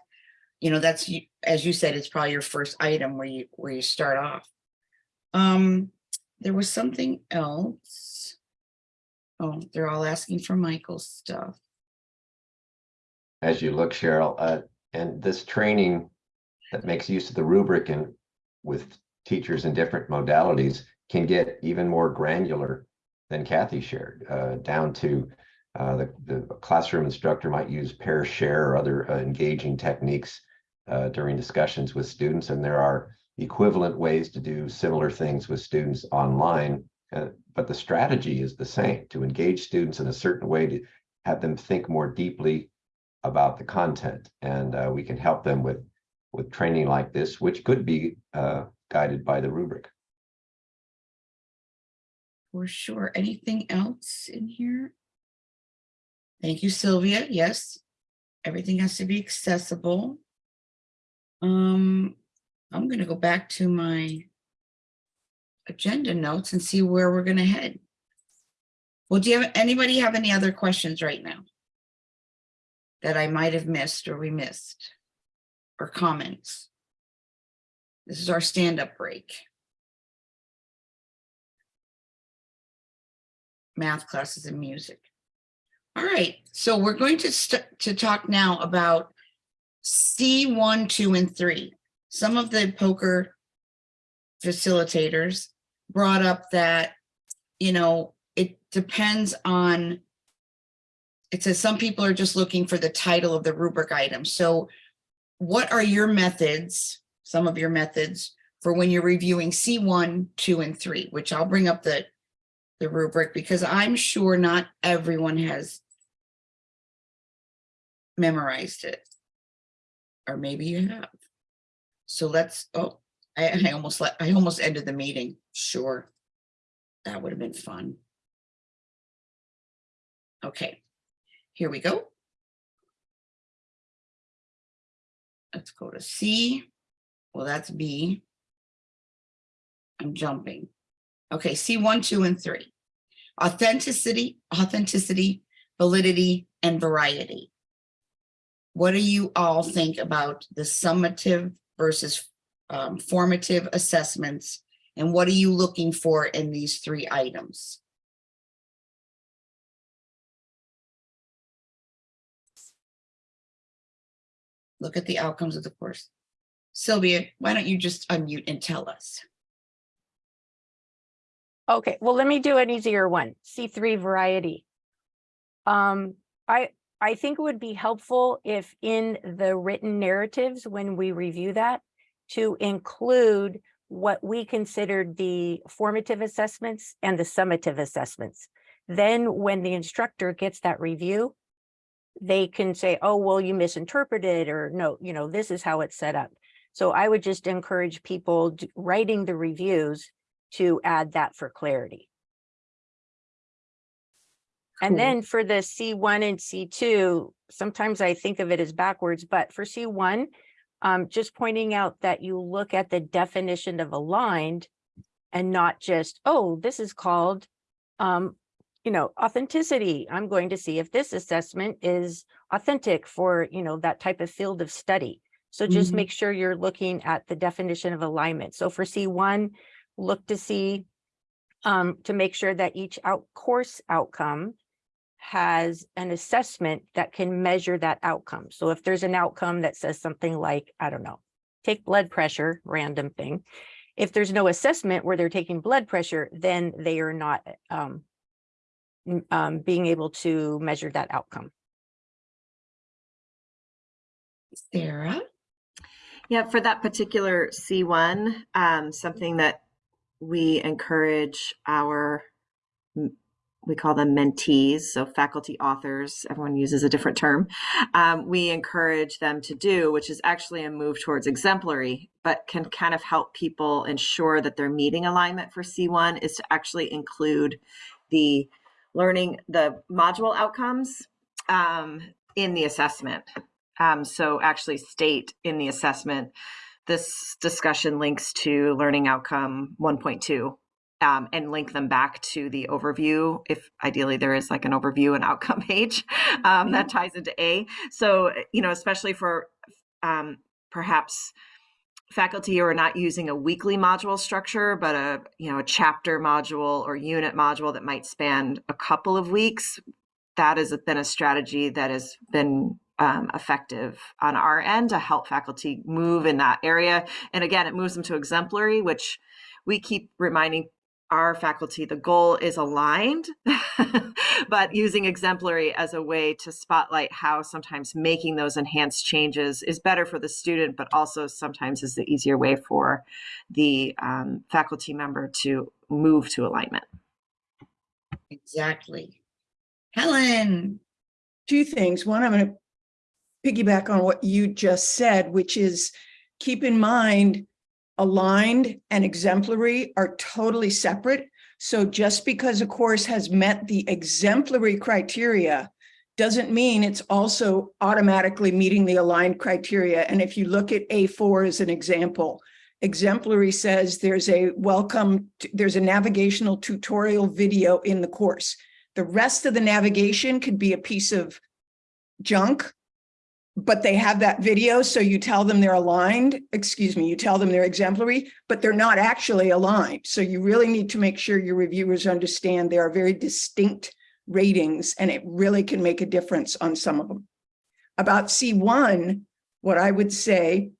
you know, that's, as you said, it's probably your first item where you, where you start off. Um, there was something else. Oh, they're all asking for Michael's stuff. as you look, Cheryl, uh, and this training that makes use of the rubric and with teachers in different modalities can get even more granular than Kathy shared, uh, down to uh, the, the classroom instructor might use pair share or other uh, engaging techniques uh, during discussions with students, and there are equivalent ways to do similar things with students online. uh, but the strategy is the same, to engage students in a certain way, to have them think more deeply about the content and uh, we can help them with with training like this which could be uh, guided by the rubric For sure. Anything else in here? Thank you, Sylvia. Yes, everything has to be accessible. Um, I'm gonna go back to my agenda notes and see where we're gonna head. Well, do you have, anybody have any other questions right now? That I might have missed or we missed? Or comments? This is our stand-up break. math classes and music. All right, so we're going to to talk now about C one, two, and three. Some of the POCR facilitators brought up that, you know, it depends on, it says some people are just looking for the title of the rubric item. So what are your methods, some of your methods for when you're reviewing C1, 2, and 3, which I'll bring up the, the rubric because I'm sure not everyone has memorized it. Or maybe you have. So let's, oh, I, I mm-hmm. almost let, I almost ended the meeting. Sure. That would have been fun. Okay, here we go. Let's go to C. Well, that's B. I'm jumping. Okay, C one, two, and three. Authenticity, authenticity, validity, and variety. What do you all think about the summative versus um, formative assessments? And what are you looking for in these three items? Look at the outcomes of the course. Sylvia, why don't you just unmute and tell us? Okay, well, let me do an easier one. C3 variety. Um, I, I think it would be helpful if in the written narratives, when we review that, to include what we considered the formative assessments and the summative assessments. Then when the instructor gets that review, they can say, oh, well, you misinterpreted, or no, you know, this is how it's set up. So I would just encourage people writing the reviews to add that for clarity. And Cool. then for the C1 and C2, sometimes I think of it as backwards, but for C1, um, just pointing out that you look at the definition of aligned and not just, oh, this is called, um, you know, authenticity. I'm going to see if this assessment is authentic for, you know, that type of field of study. So just Mhm. make sure you're looking at the definition of alignment. So for C1, look to see, um, to make sure that each out course outcome has an assessment that can measure that outcome. So if there's an outcome that says something like, I don't know, take blood pressure, random thing. If there's no assessment where they're taking blood pressure, then they are not um, um, being able to measure that outcome. Sarah? Yeah, for that particular C1, um, something that we encourage our, we call them mentees, so faculty authors, everyone uses a different term. Um, we encourage them to do, which is actually a move towards exemplary, but can kind of help people ensure that they're meeting alignment for C1 is to actually include the learning, the module outcomes um, in the assessment. Um, so actually state in the assessment, this discussion links to learning outcome 1.2 um, and link them back to the overview. If ideally there is like an overview and outcome <laughs> page um, that ties into A. So, you know, especially for um, perhaps faculty who are not using a weekly module structure, but a, you know, a chapter module or unit module that might span a couple of weeks, that has been a strategy that has been um, effective on our end to help faculty move in that area. And again, it moves them to exemplary, which we keep reminding our faculty the goal is aligned, <laughs> but using exemplary as a way to spotlight how sometimes making those enhanced changes is better for the student, but also sometimes is the easier way for the um, faculty member to move to alignment. Exactly. Helen? Two things. One, I'm going to piggyback on what you just said, which is keep in mind aligned and exemplary are totally separate. So just because a course has met the exemplary criteria doesn't mean it's also automatically meeting the aligned criteria. And if you look at A4 as an example, exemplary says there's a welcome, there's a navigational tutorial video in the course. The rest of the navigation could be a piece of junk but they have that video, so you tell them they're aligned, excuse me, you tell them they're exemplary, but they're not actually aligned. So you really need to make sure your reviewers understand there are very distinct ratings and it really can make a difference on some of them. About C1, what I would say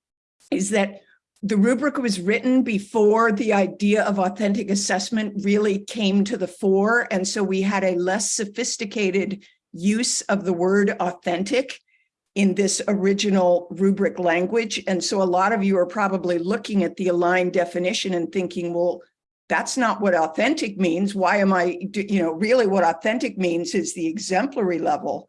is that the rubric was written before the idea of authentic assessment really came to the fore. And so we had a less sophisticated use of the word authentic in this original rubric language. And so a lot of you are probably looking at the aligned definition and thinking, well, that's not what authentic means. Why am I, you know, really what authentic means is the exemplary level.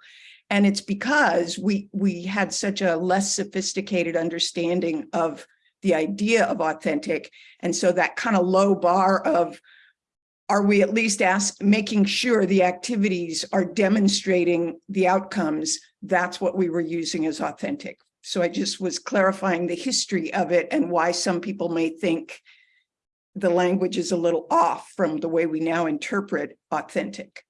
And it's because we, we had such a less sophisticated understanding of the idea of authentic. And so that kind of low bar of, are we at least ask, making sure the activities are demonstrating the outcomes? That's what we were using as authentic. So I just was clarifying the history of it and why some people may think the language is a little off from the way we now interpret authentic.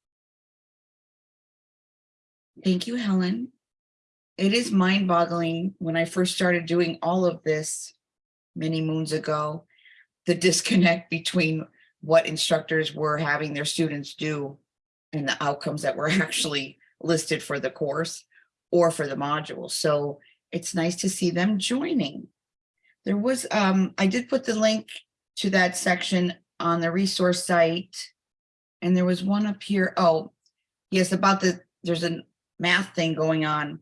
Thank you, Helen. It is mind boggling when I first started doing all of this many moons ago, the disconnect between what instructors were having their students do and the outcomes that were <laughs> actually listed for the course or for the module. So it's nice to see them joining. There was, um, I did put the link to that section on the resource site. And there was one up here. Oh, yes, about the, there's a math thing going on.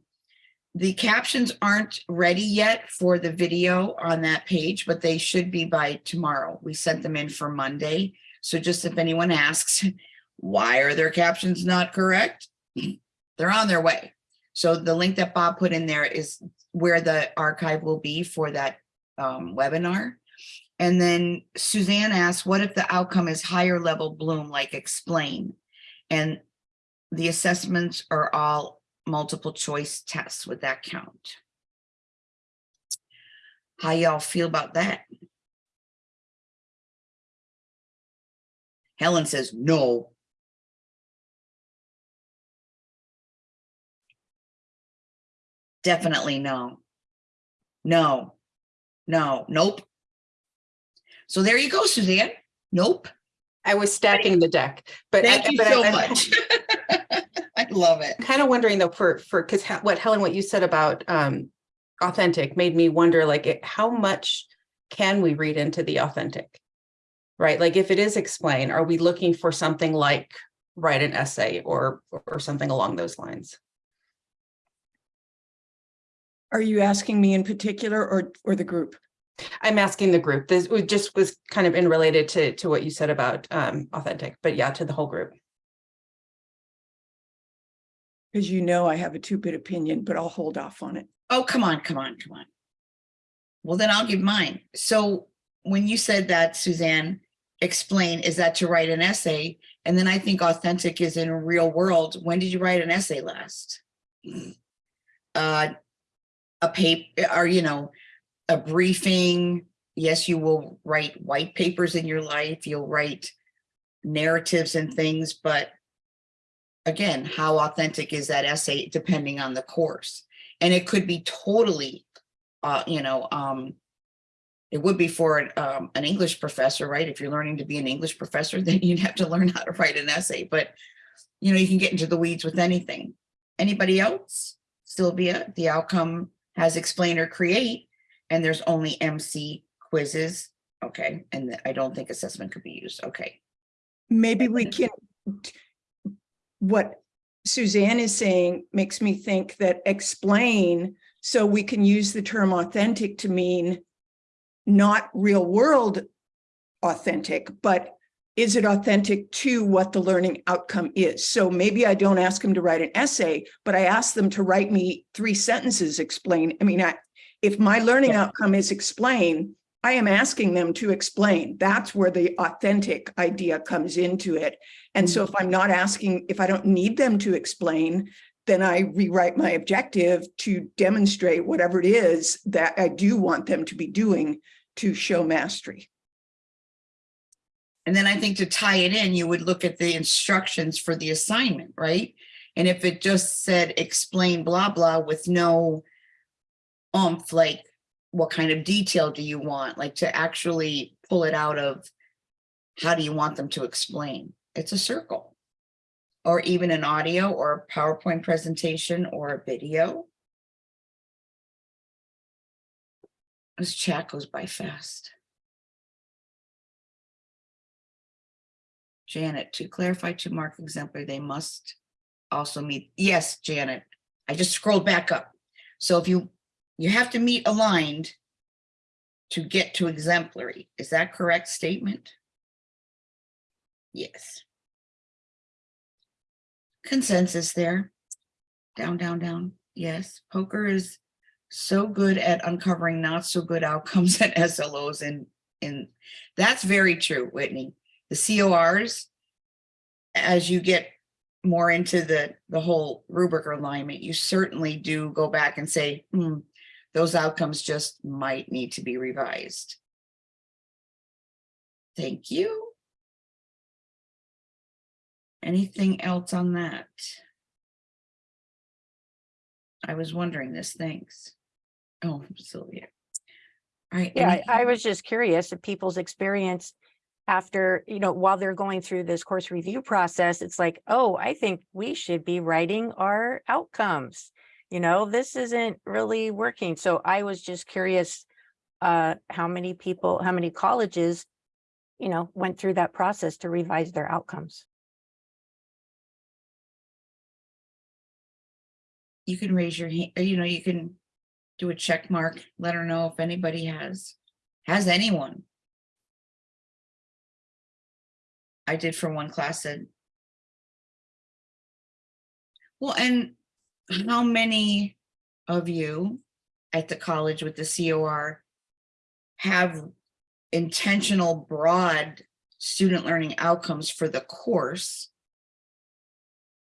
The captions aren't ready yet for the video on that page, but they should be by tomorrow. We sent them in for Monday. So just if anyone asks, <laughs> why are their captions not correct? <clears throat> They're on their way. So the link that Bob put in there is where the archive will be for that um, webinar. And then Suzanne asks, what if the outcome is higher level Bloom, like explain? And the assessments are all multiple choice tests. Would that count? How y'all feel about that? Helen says no. Definitely no. No, no, nope. So there you go, Suzanne. Nope. I was stacking the deck, but. I- Thank you but so I'm- much. <laughs> I love it. Kind of wondering though, for, for, because what Helen, what you said about um authentic made me wonder like, it- how much can we read into the authentic? Right? Like if it is explain, are we looking for something like write an essay or, or something along those lines? Are you asking me in particular or, or the group? I'm asking the group. This was- just was kind of in related to, to what you said about um authentic, but yeah, to the whole group. Because you know I have a two-bit opinion, but I'll hold off on it. Oh, come on, come on, come on. Well, then I'll give mine. So when you said that, Suzanne, explain, is that to write an essay? And then I think authentic is in a real world. When did you write an essay last? Uh, a paper, or, you know, a briefing. Yes, you will write white papers in your life. You'll write narratives and things, but again, how authentic is that essay depending on the course? And it could be totally, uh, you know, um, it would be for an, um, an English professor, right? If you're learning to be an English professor, <laughs> then you'd have to learn how to write an essay, but you know, you can get into the weeds with anything. Anybody else? Sylvia, the outcome has explain or create, and there's only MC quizzes. Okay, and I don't think assessment could be used. Okay. Maybe we can, what Suzanne is saying makes me think that explain, so we can use the term authentic to mean not real world authentic, but is it authentic to what the learning outcome is? So maybe I don't ask them to write an essay, but I ask them to write me three sentences explain. I mean, I, if my learning outcome is explain, I am asking them to explain. That's where the authentic idea comes into it. And so if mm. I'm not asking, if I don't need them to explain, then I rewrite my objective to demonstrate whatever it is that I do want them to be doing to show mastery. And then I think to tie it in, you would look at the instructions for the assignment, right? And if it just said explain blah, blah with no umph, like what kind of detail do you want? Like to actually pull it out of how do you want them to explain? It's a circle. Or even an audio or a PowerPoint presentation or a video. This chat goes by fast. Janet, to clarify to mark exemplary, they must also meet, yes, Janet, I just scrolled back up. So if you, you have to meet aligned to get to exemplary, is that correct statement? Yes. Consensus there. Down, down, down. Yes, POCR is so good at uncovering not so good outcomes <laughs> at SLOs and, and that's very true, Whitney. The CORs, as you get more into the, the whole rubric alignment, you certainly do go back and say, hmm, those outcomes just might need to be revised. Thank you. Anything else on that? I was wondering this, thanks. Oh, Sylvia. All right. Yeah, I- I was just curious of people's experience after, you know, while they're going through this course review process, it's like, oh, I think we should be writing our outcomes. You know, this isn't really working. So I was just curious uh, how many people, how many colleges, you know, went through that process to revise their outcomes. You can raise your hand, you know, you can do a check mark, let her know if anybody has, has anyone. I did for one class that. Well, and how many of you at the college with the COR have intentional broad student learning outcomes for the course?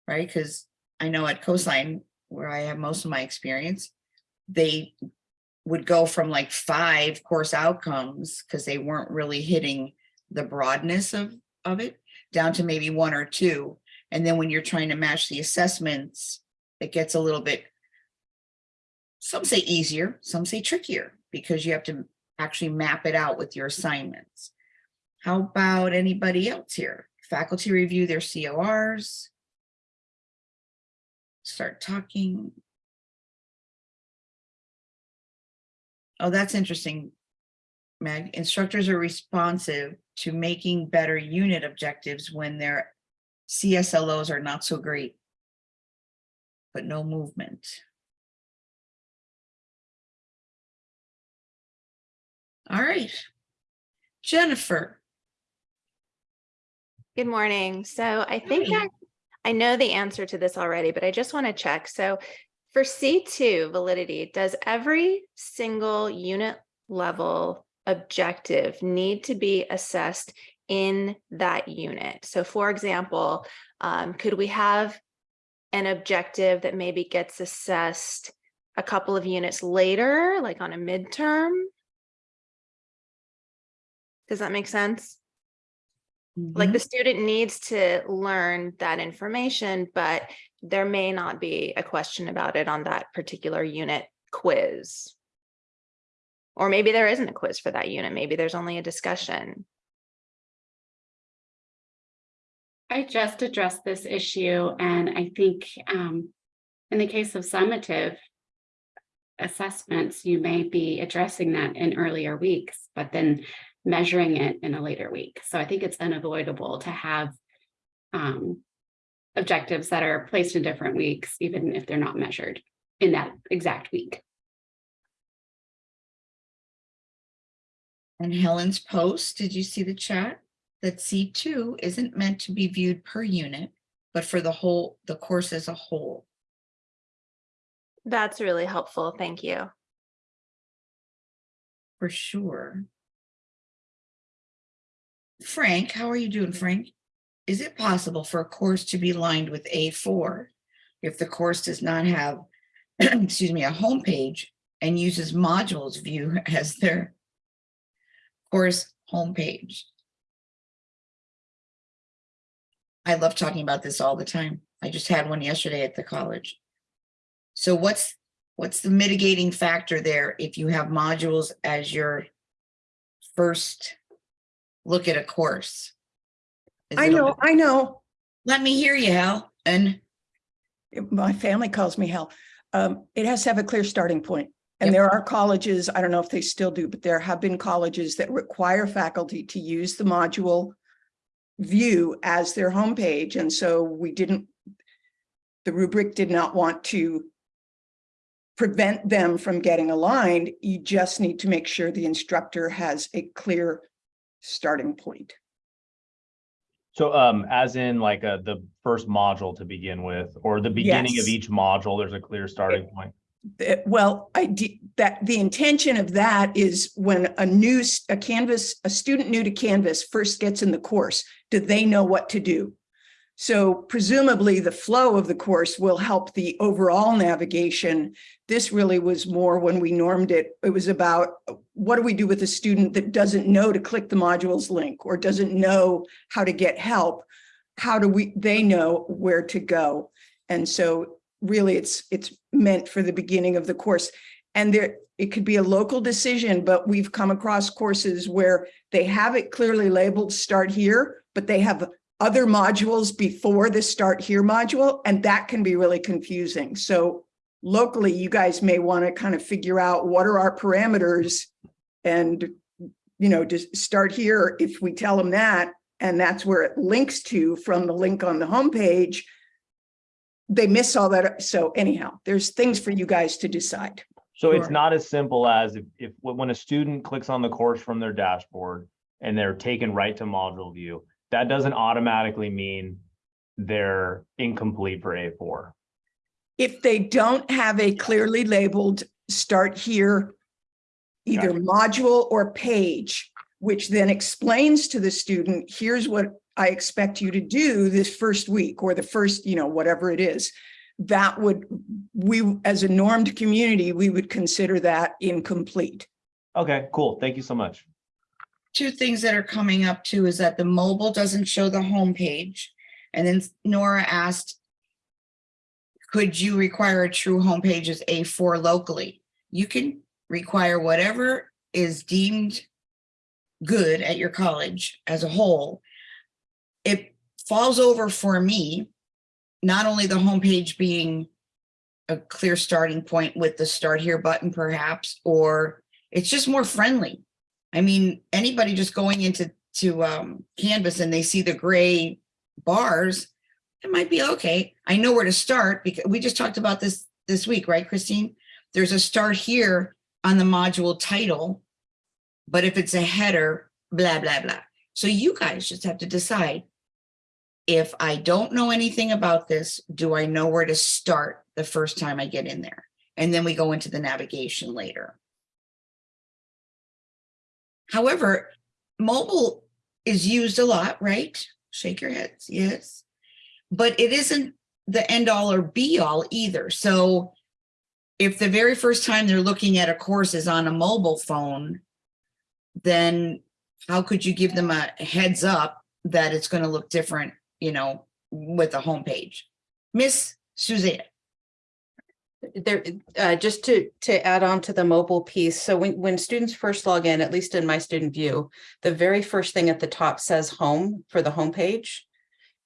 Right, because I know at Coastline, where I have most of my experience, they would go from like five course outcomes because they weren't really hitting the broadness of, of it down to maybe one or two. And then when you're trying to match the assessments, it gets a little bit, some say easier, some say trickier because you have to actually map it out with your assignments. How about anybody else here? Faculty review their CORs. Start talking. Oh, that's interesting. Meg, instructors are responsive to making better unit objectives when their CSLOs are not so great. But no movement. All right. Jennifer, Good morning. So I think I, I know the answer to this already, but I just want to check. So for C2 validity, does every single unit level objective need to be assessed in that unit? So for example, um, could we have an objective that maybe gets assessed a couple of units later, like on a midterm? Does that make sense? like the student needs to learn that information, but there may not be a question about it on that particular unit quiz. Or maybe there isn't a quiz for that unit. Maybe there's only a discussion. I just addressed this issue and I think um, in the case of summative assessments, you may be addressing that in earlier weeks, but then measuring it in a later week. So I think it's unavoidable to have um, objectives that are placed in different weeks, even if they're not measured in that exact week. And Helen's post, did you see the chat? That C2 isn't meant to be viewed per unit, but for the whole, the course as a whole. That's really helpful. Thank you. For sure. Frank, how are you doing, Frank? Is it possible for a course to be lined with A4 if the course does not have, <clears throat> excuse me, a homepage and uses modules view <laughs> as their course homepage? I love talking about this all the time. I just had one yesterday at the college. So what's, what's the mitigating factor there if you have modules as your first look at a course? Is I know, I know. Let me hear you, Hal. And My family calls me Hal. Um, it has to have a clear starting point. And Yep. there are colleges, I don't know if they still do, but there have been colleges that require faculty to use the module view as their homepage. And so we didn't, the rubric did not want to prevent them from getting aligned. You just need to make sure the instructor has a clear starting point. So um, as in like uh the first module to begin with, or the beginning of each module, there's a clear starting point. Well, I that the intention of that is when a new, a Canvas, a student new to Canvas first gets in the course, do they know what to do? So presumably the flow of the course will help the overall navigation. This really was more when we normed it. It was about uh, what do we do with a student that doesn't know to click the modules link or doesn't know how to get help? How do we, they know where to go? And so really it's, it's meant for the beginning of the course. And there, it could be a local decision, but we've come across courses where they have it clearly labeled start here, but they have other modules before the start here module, and that can be really confusing. So locally, you guys may want to kind of figure out what are our parameters and, you know, just start here if we tell them that, and that's where it links to from the link on the homepage, they miss all that. So anyhow, there's things for you guys to decide. So it's not as simple as if, if, when a student clicks on the course from their dashboard and they're taken right to module view, that doesn't automatically mean they're incomplete for A4. If they don't have a clearly labeled start here, either module or page, which then explains to the student, here's what I expect you to do this first week or the first, you know, whatever it is. That would, we, as a normed community, we would consider that incomplete. Okay, cool. Thank you so much. two things that are coming up too is that the mobile doesn't show the homepage. And then Nora asked, could you require a true homepage as A4 locally? You can require whatever is deemed good at your college as a whole. It falls over for me, not only the homepage being a clear starting point with the start here button perhaps, or it's just more friendly. I mean, anybody just going into to um, Canvas and they see the gray bars, it might be okay. I know where to start because we just talked about this this week, right, Christine? There's a start here on the module title, but if it's a header, blah, blah, blah. So you guys just have to decide. If I don't know anything about this, do I know where to start the first time I get in there? And then we go into the navigation later. However, mobile is used a lot, right? Shake your heads, yes. But it isn't the end all or be all either. So if the very first time they're looking at a course is on a mobile phone, then how could you give them a heads up that it's going to look different, you know, with the homepage? Miss Suzanne. There, uh, just to, to add on to the mobile piece. So when, when students first log in, at least in my student view, the very first thing at the top says home for the homepage.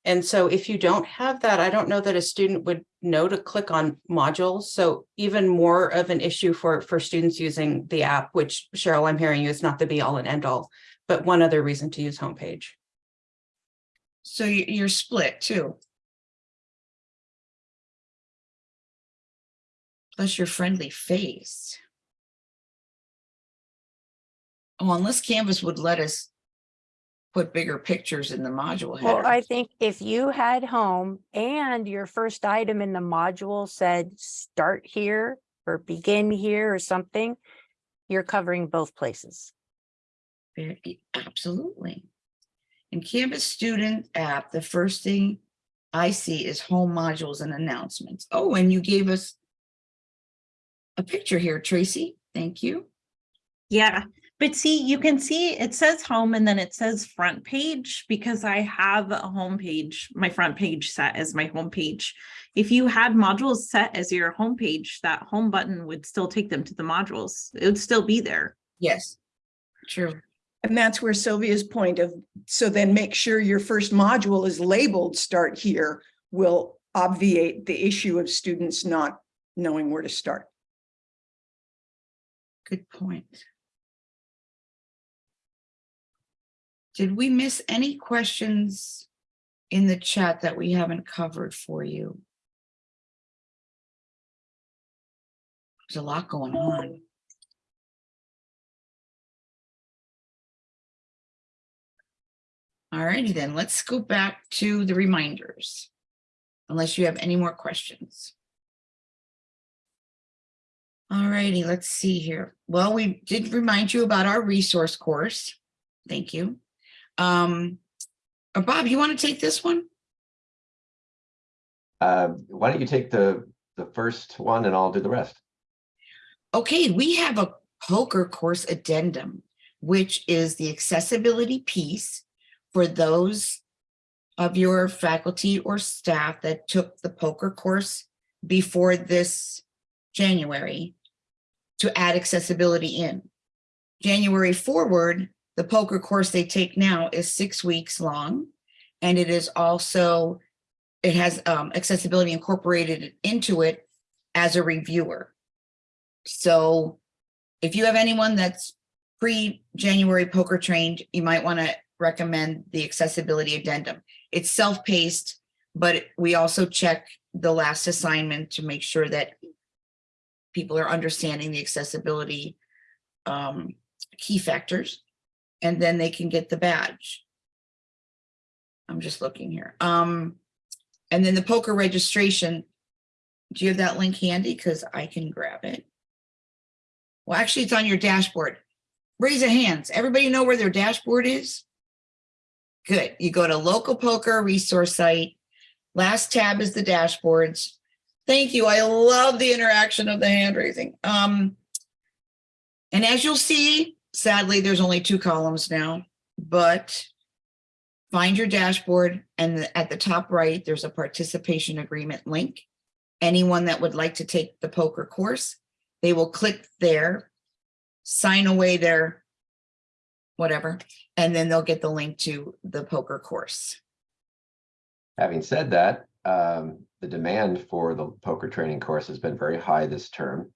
And so if you don't have that, I don't know that a student would know to click on modules. So even more of an issue for, for students using the app, which Cheryl, I'm hearing you is not the be all and end all, but one other reason to use homepage. So you- you're split too. Plus your friendly face. Oh, unless Canvas would let us put bigger pictures in the module Well. I think if you had home and your first item in the module said start here or begin here or something, you're covering both places. Very- Absolutely. In Canvas student app, the first thing I see is home modules and announcements. Oh, and you gave us a picture here, Tracy. Thank you. Yeah, but see, you can see it says home and then it says front page because I have a home page, my front page set as my home page. If you had modules set as your home page, that home button would still take them to the modules. It would still be there. Yes, true. And that's where Sylvia's point of, so then make sure your first module is labeled start here will obviate the issue of students not knowing where to start. Good point. Did we miss any questions in the chat that we haven't covered for you? There's a lot going on. All righty then, let's go back to the reminders. Unless you have any more questions. All righty, let's see here. Well, we did remind you about our resource course. Thank you. Um, uh, Bob, you want to take this one? Uh, why don't you take the, the first one and I'll do the rest? Okay, we have a POCR course addendum, which is the accessibility piece for those of your faculty or staff that took the POCR course before this January to add accessibility in. January forward, the POCR course they take now is six weeks long. And it is also, it has um, accessibility incorporated into it as a reviewer. So if you have anyone that's pre-January POCR trained, you might want to recommend the accessibility addendum. It's self-paced, but we also check the last assignment to make sure that people are understanding the accessibility um, key factors, and then they can get the badge. I'm just looking here. Um, and then the POCR registration, do you have that link handy? Because I can grab it. Well, actually, it's on your dashboard. Raise of hands. Everybody know where their dashboard is? Good. You go to local POCR resource site. Last tab is the dashboards. Thank you. I love the interaction of the hand raising. Um, and as you'll see, sadly, there's only two columns now, but find your dashboard and at the top right, there's a participation agreement link. Anyone that would like to take the POCR course, they will click there, sign away their whatever, and then they'll get the link to the POCR course. Having said that, um, the demand for the POCR training course has been very high this term.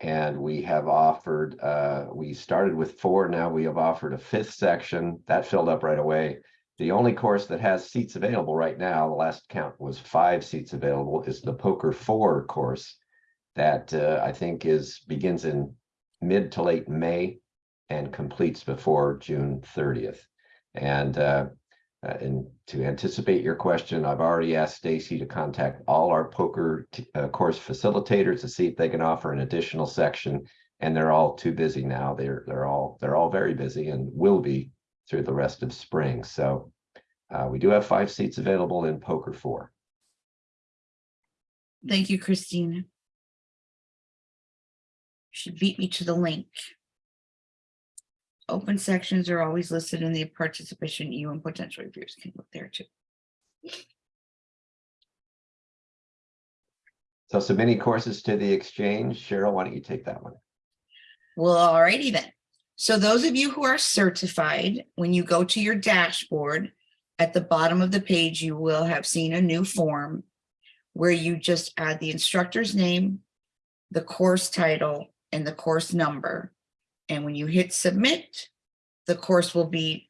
And we have offered, uh, we started with four, now we have offered a fifth section. That filled up right away. The only course that has seats available right now, the last count was five seats available, is the POCR Four course. That uh, I think is begins in mid to late May and completes before June thirtieth. And uh, uh, and to anticipate your question, I've already asked Stacy to contact all our POCR uh, course facilitators to see if they can offer an additional section. And they're all too busy now. They're they're all they're all very busy and will be through the rest of spring. So uh, we do have five seats available in POCR four. Thank you, Christina. She beat me to the link. Open sections are always listed in the participation you and potential reviewers can look there too. So submitting courses to the exchange, Cheryl, why don't you take that one? Well, alrighty then. So those of you who are certified, when you go to your dashboard, at the bottom of the page, you will have seen a new form where you just add the instructor's name, the course title, and the course number. And when you hit submit, the course will be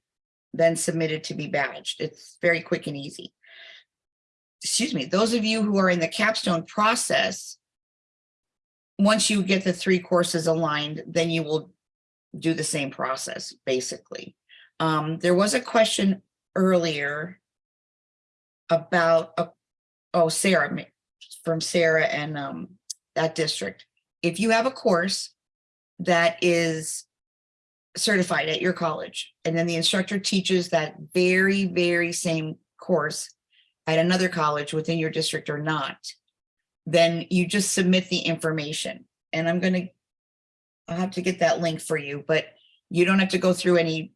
then submitted to be badged. It's very quick and easy. Excuse me, those of you who are in the capstone process, once you get the three courses aligned, then you will do the same process, basically. Um, there was a question earlier about, a, oh, Sarah, from Sarah and um, that district. If you have a course that is certified at your college, and then the instructor teaches that very, very same course at another college within your district or not, then you just submit the information. And I'm going to, I'll have to get that link for you, but you don't have to go through any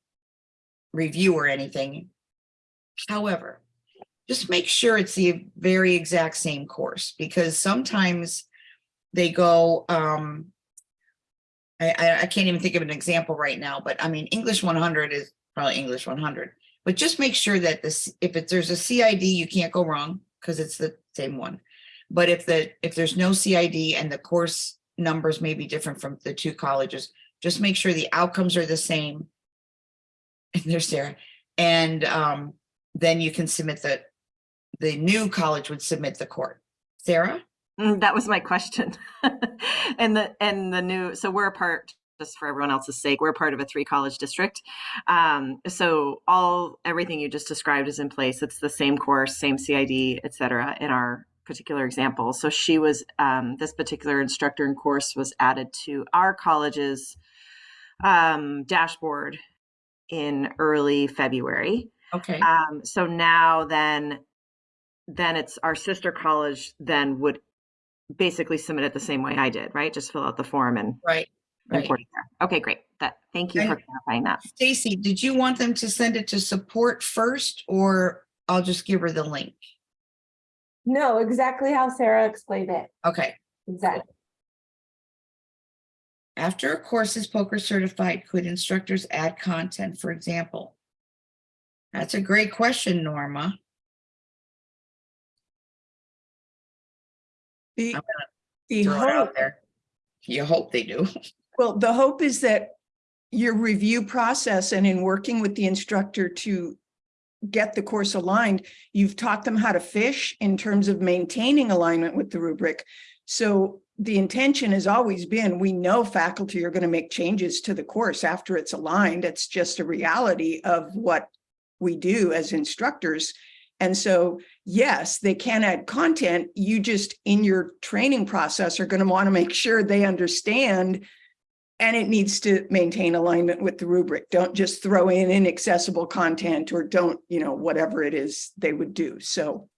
review or anything. However, just make sure it's the very exact same course because sometimes they go, um, I, I can't even think of an example right now, but I mean, English 100 is probably English 100, but just make sure that this, if it, there's a CID, you can't go wrong because it's the same one. But if the, if there's no CID and the course numbers may be different from the two colleges. Just make sure the outcomes are the same. <laughs> And there's Sarah. And um, then you can submit the, the new college would submit the court. Sarah? Mm, That was my question. <laughs> And the, and the new, so we're a part, just for everyone else's sake, we're a part of a three college district. Um, so all, everything you just described is in place. It's the same course, same CID, et cetera, in our particular example. So she was, um, this particular instructor and course was added to our college's um, dashboard in early February. Okay. Um, so now then, then it's our sister college then would basically submit it the same way I did, right? Just fill out the form and Right, right. it. Okay, great. That, thank you for clarifying that. Stacy, did you want them to send it to support first or I'll just give her the link? No, exactly how Sarah explained it. Okay. Exactly. After a course is POCR certified, could instructors add content, for example? That's a great question, Norma. The, the Throw it out hope, there. You hope they do. <laughs> well, the hope is that your review process and in working with the instructor to get the course aligned, you've taught them how to fish in terms of maintaining alignment with the rubric. So the intention has always been, we know faculty are going to make changes to the course after it's aligned. It's just a reality of what we do as instructors. And so, yes, they can add content. You just, in your training process, are going to want to make sure they understand and it needs to maintain alignment with the rubric. Don't just throw in inaccessible content or don't, you know, whatever it is they would do. So,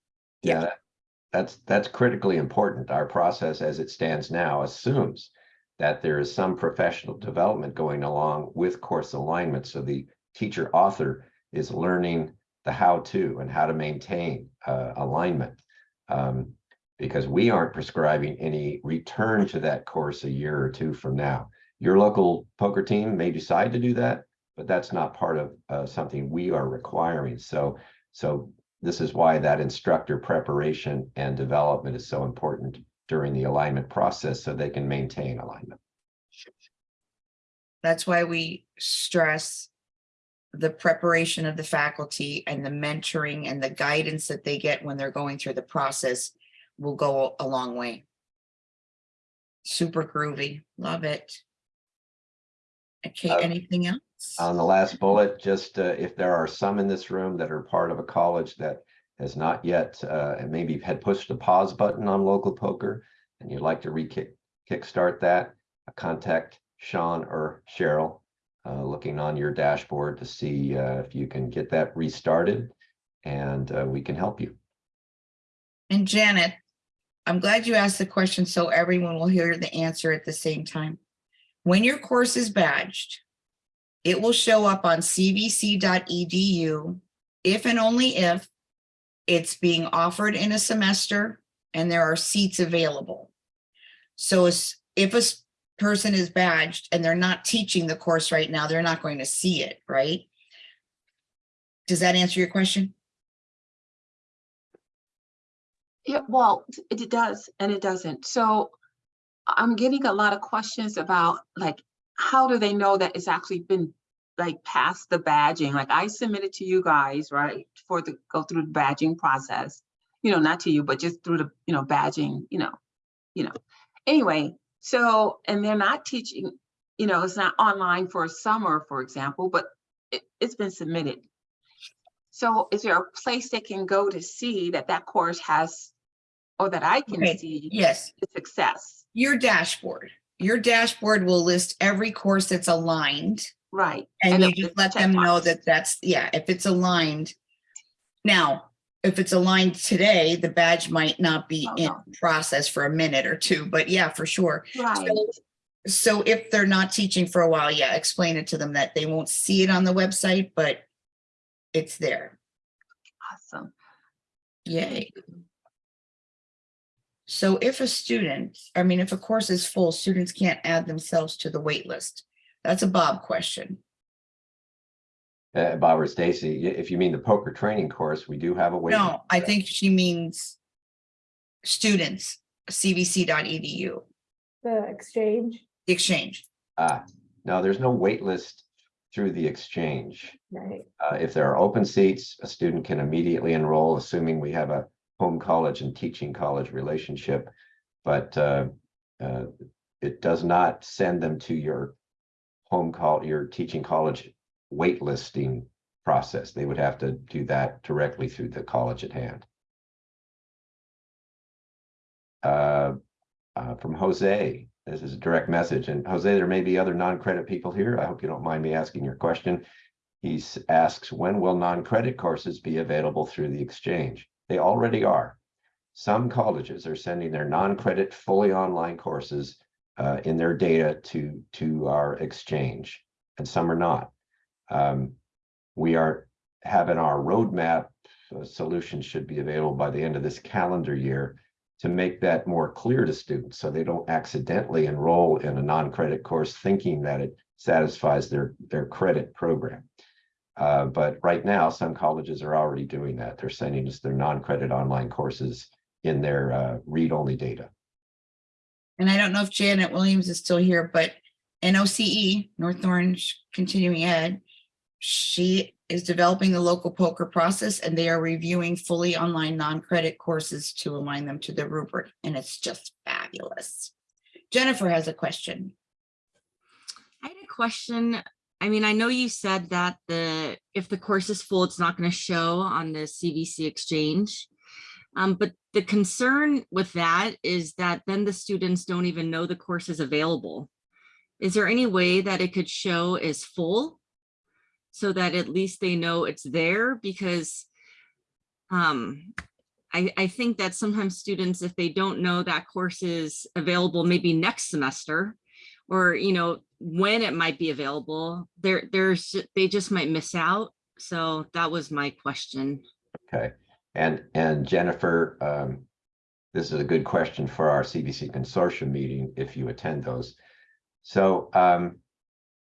Yeah, that- that's, that's critically important. Our process as it stands now assumes that there is some professional development going along with course alignment. So the teacher author is learning the how-to and how to maintain uh, alignment. Um, because we aren't prescribing any return to that course a year or two from now. Your local POCR team may decide to do that, but that's not part of uh, something we are requiring. So, so this is why that instructor preparation and development is so important during the alignment process so they can maintain alignment. That's why we stress the preparation of the faculty and the mentoring and the guidance that they get when they're going through the process will go a long way. Super groovy. Love it. Okay, Uh, anything else? On the last bullet, just uh, if there are some in this room that are part of a college that has not yet, uh, and maybe had pushed the pause button on local POCR, and you'd like to re-kick, kickstart that, uh, contact Sean or Cheryl, uh, looking on your dashboard to see uh, if you can get that restarted, and uh, we can help you. And Janet, I'm glad you asked the question so everyone will hear the answer at the same time. When your course is badged, it will show up on cvc.edu if and only if it's being offered in a semester and there are seats available. So if a person is badged and they're not teaching the course right now, they're not going to see it, right? Does that answer your question? Yeah, well, it does and it doesn't. So I'm getting a lot of questions about like, how do they know that it's actually been like past the badging? Like I submitted to you guys, right, for the, go through the badging process. You know, not to you, but just through the, you know, badging, you know, you know. Anyway, so, and they're not teaching, you know, it's not online for a summer, for example, but it, it's been submitted. So is there a place they can go to see that that course has, or that I can Okay, see? yes. Success, Your dashboard, your dashboard will list every course that's aligned. right? And you just let them know that that's, yeah, if it's aligned. Now, if it's aligned today, the badge might not be Oh, in no. process for a minute or two, but yeah, for sure. Right, So- So if they're not teaching for a while, yeah, explain it to them that they won't see it on the website, but it's there. awesome. Yay. So if a student, I mean, if a course is full, students can't add themselves to the wait list. That's a Bob question. Uh, Bob or Stacy, if you mean the POCR training course, we do have a wait. No, I think she means students, cvc.edu. The exchange, the exchange. Ah, no, there's no wait list through the exchange. right? Uh, if there are open seats, a student can immediately enroll, assuming we have a home college and teaching college relationship. But uh, uh, it does not send them to your home call, your teaching college waitlisting process. They would have to do that directly through the college at hand. Uh, uh, from Jose, this is a direct message, and Jose, there may be other non-credit people here. I hope you don't mind me asking your question. He asks, when will non-credit courses be available through the exchange? They already are. Some colleges are sending their non-credit fully online courses uh, in their data to, to our exchange, and some are not. Um, we are having our roadmap uh, solution should be available by the end of this calendar year to make that more clear to students so they don't accidentally enroll in a non-credit course thinking that it satisfies their, their credit program. Uh, but right now, some colleges are already doing that. They're sending us their non-credit online courses in their uh, read-only data. And I don't know if Janet Williams is still here, but NOCE, North Orange Continuing Ed, she is developing the local poker process and they are reviewing fully online non-credit courses to align them to the rubric, and it's just fabulous. Jennifer has a question. I had a question. I mean, I know you said that the, if the course is full, it's not going to show on the CVC exchange. Um, but the concern with that is that then the students don't even know the course is available. Is there any way that it could show as full? So that at least they know it's there because um, I, I think that sometimes students, if they don't know that course is available maybe next semester, or, you know, when it might be available, there, there's, they just might miss out. So that was my question. Okay, and, and Jennifer, um, this is a good question for our CVC consortium meeting if you attend those. So, um,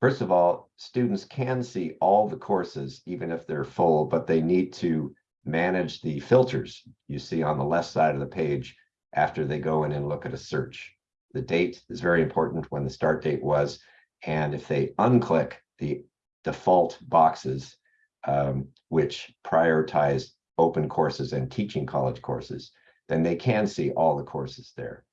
first of all, students can see all the courses, even if they're full, but they need to manage the filters you see on the left side of the page after they go in and look at a search. The date is very important when the start date was, and if they unclick the default boxes, um, which prioritize open courses and teaching college courses, then they can see all the courses there.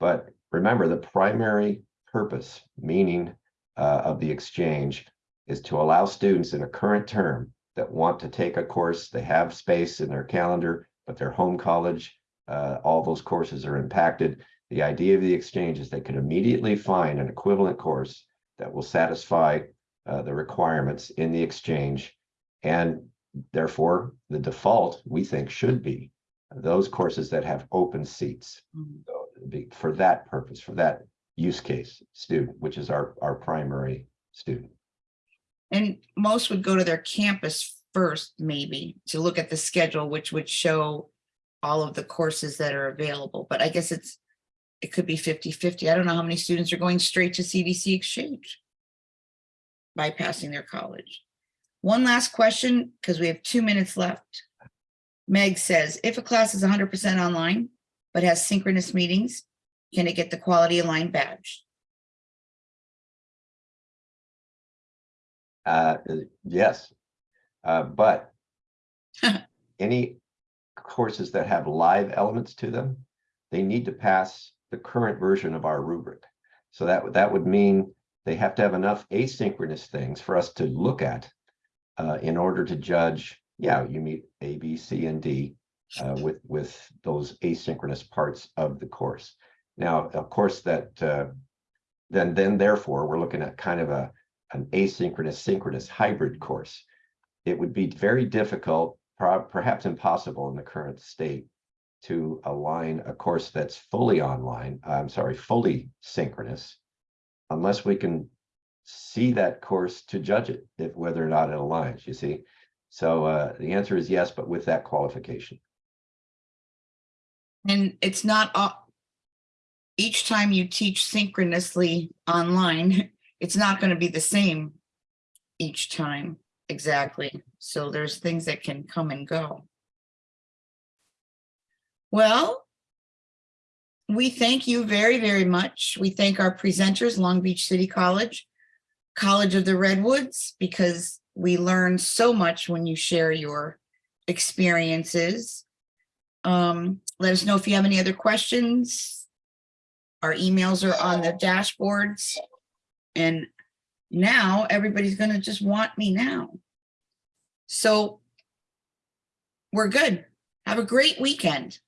But remember, the primary purpose, meaning uh, of the exchange, is to allow students in a current term that want to take a course, they have space in their calendar, but their home college, uh, all those courses are impacted. The idea of the exchange is they can immediately find an equivalent course that will satisfy uh, the requirements in the exchange. And therefore, the default, we think, should be those courses that have open seats. So, be- For that purpose, for that use case student, which is our, our primary student. And most would go to their campus first, maybe, to look at the schedule, which would show all of the courses that are available, but I guess it's, it could be 50-50. I don't know how many students are going straight to CVC Exchange bypassing their college. One last question, because we have two minutes left. Meg says, if a class is hundred percent online, but has synchronous meetings, can it get the quality aligned badge? Uh, yes. Uh, but <laughs> any courses that have live elements to them, they need to pass the current version of our rubric. So that, would that would mean they have to have enough asynchronous things for us to look at uh, in order to judge, yeah, you meet A, B, C, and D uh, with, with those asynchronous parts of the course. Now, of course, that uh, then, then therefore, we're looking at kind of a, an asynchronous synchronous hybrid course. It would be very difficult, perhaps impossible in the current state to align a course that's fully online, I'm sorry, fully synchronous, unless we can see that course to judge it, if whether or not it aligns, you see? So uh, the answer is yes, but with that qualification. And it's not, all- each time you teach synchronously online, <laughs> it's not going to be the same each time exactly. So there's things that can come and go. Well, we thank you very, very much. We thank our presenters, Long Beach City College, College of the Redwoods, because we learn so much when you share your experiences. Um, let us know if you have any other questions. Our emails are on the dashboards. And now everybody's gonna just want me now. So we're good. Have a great weekend.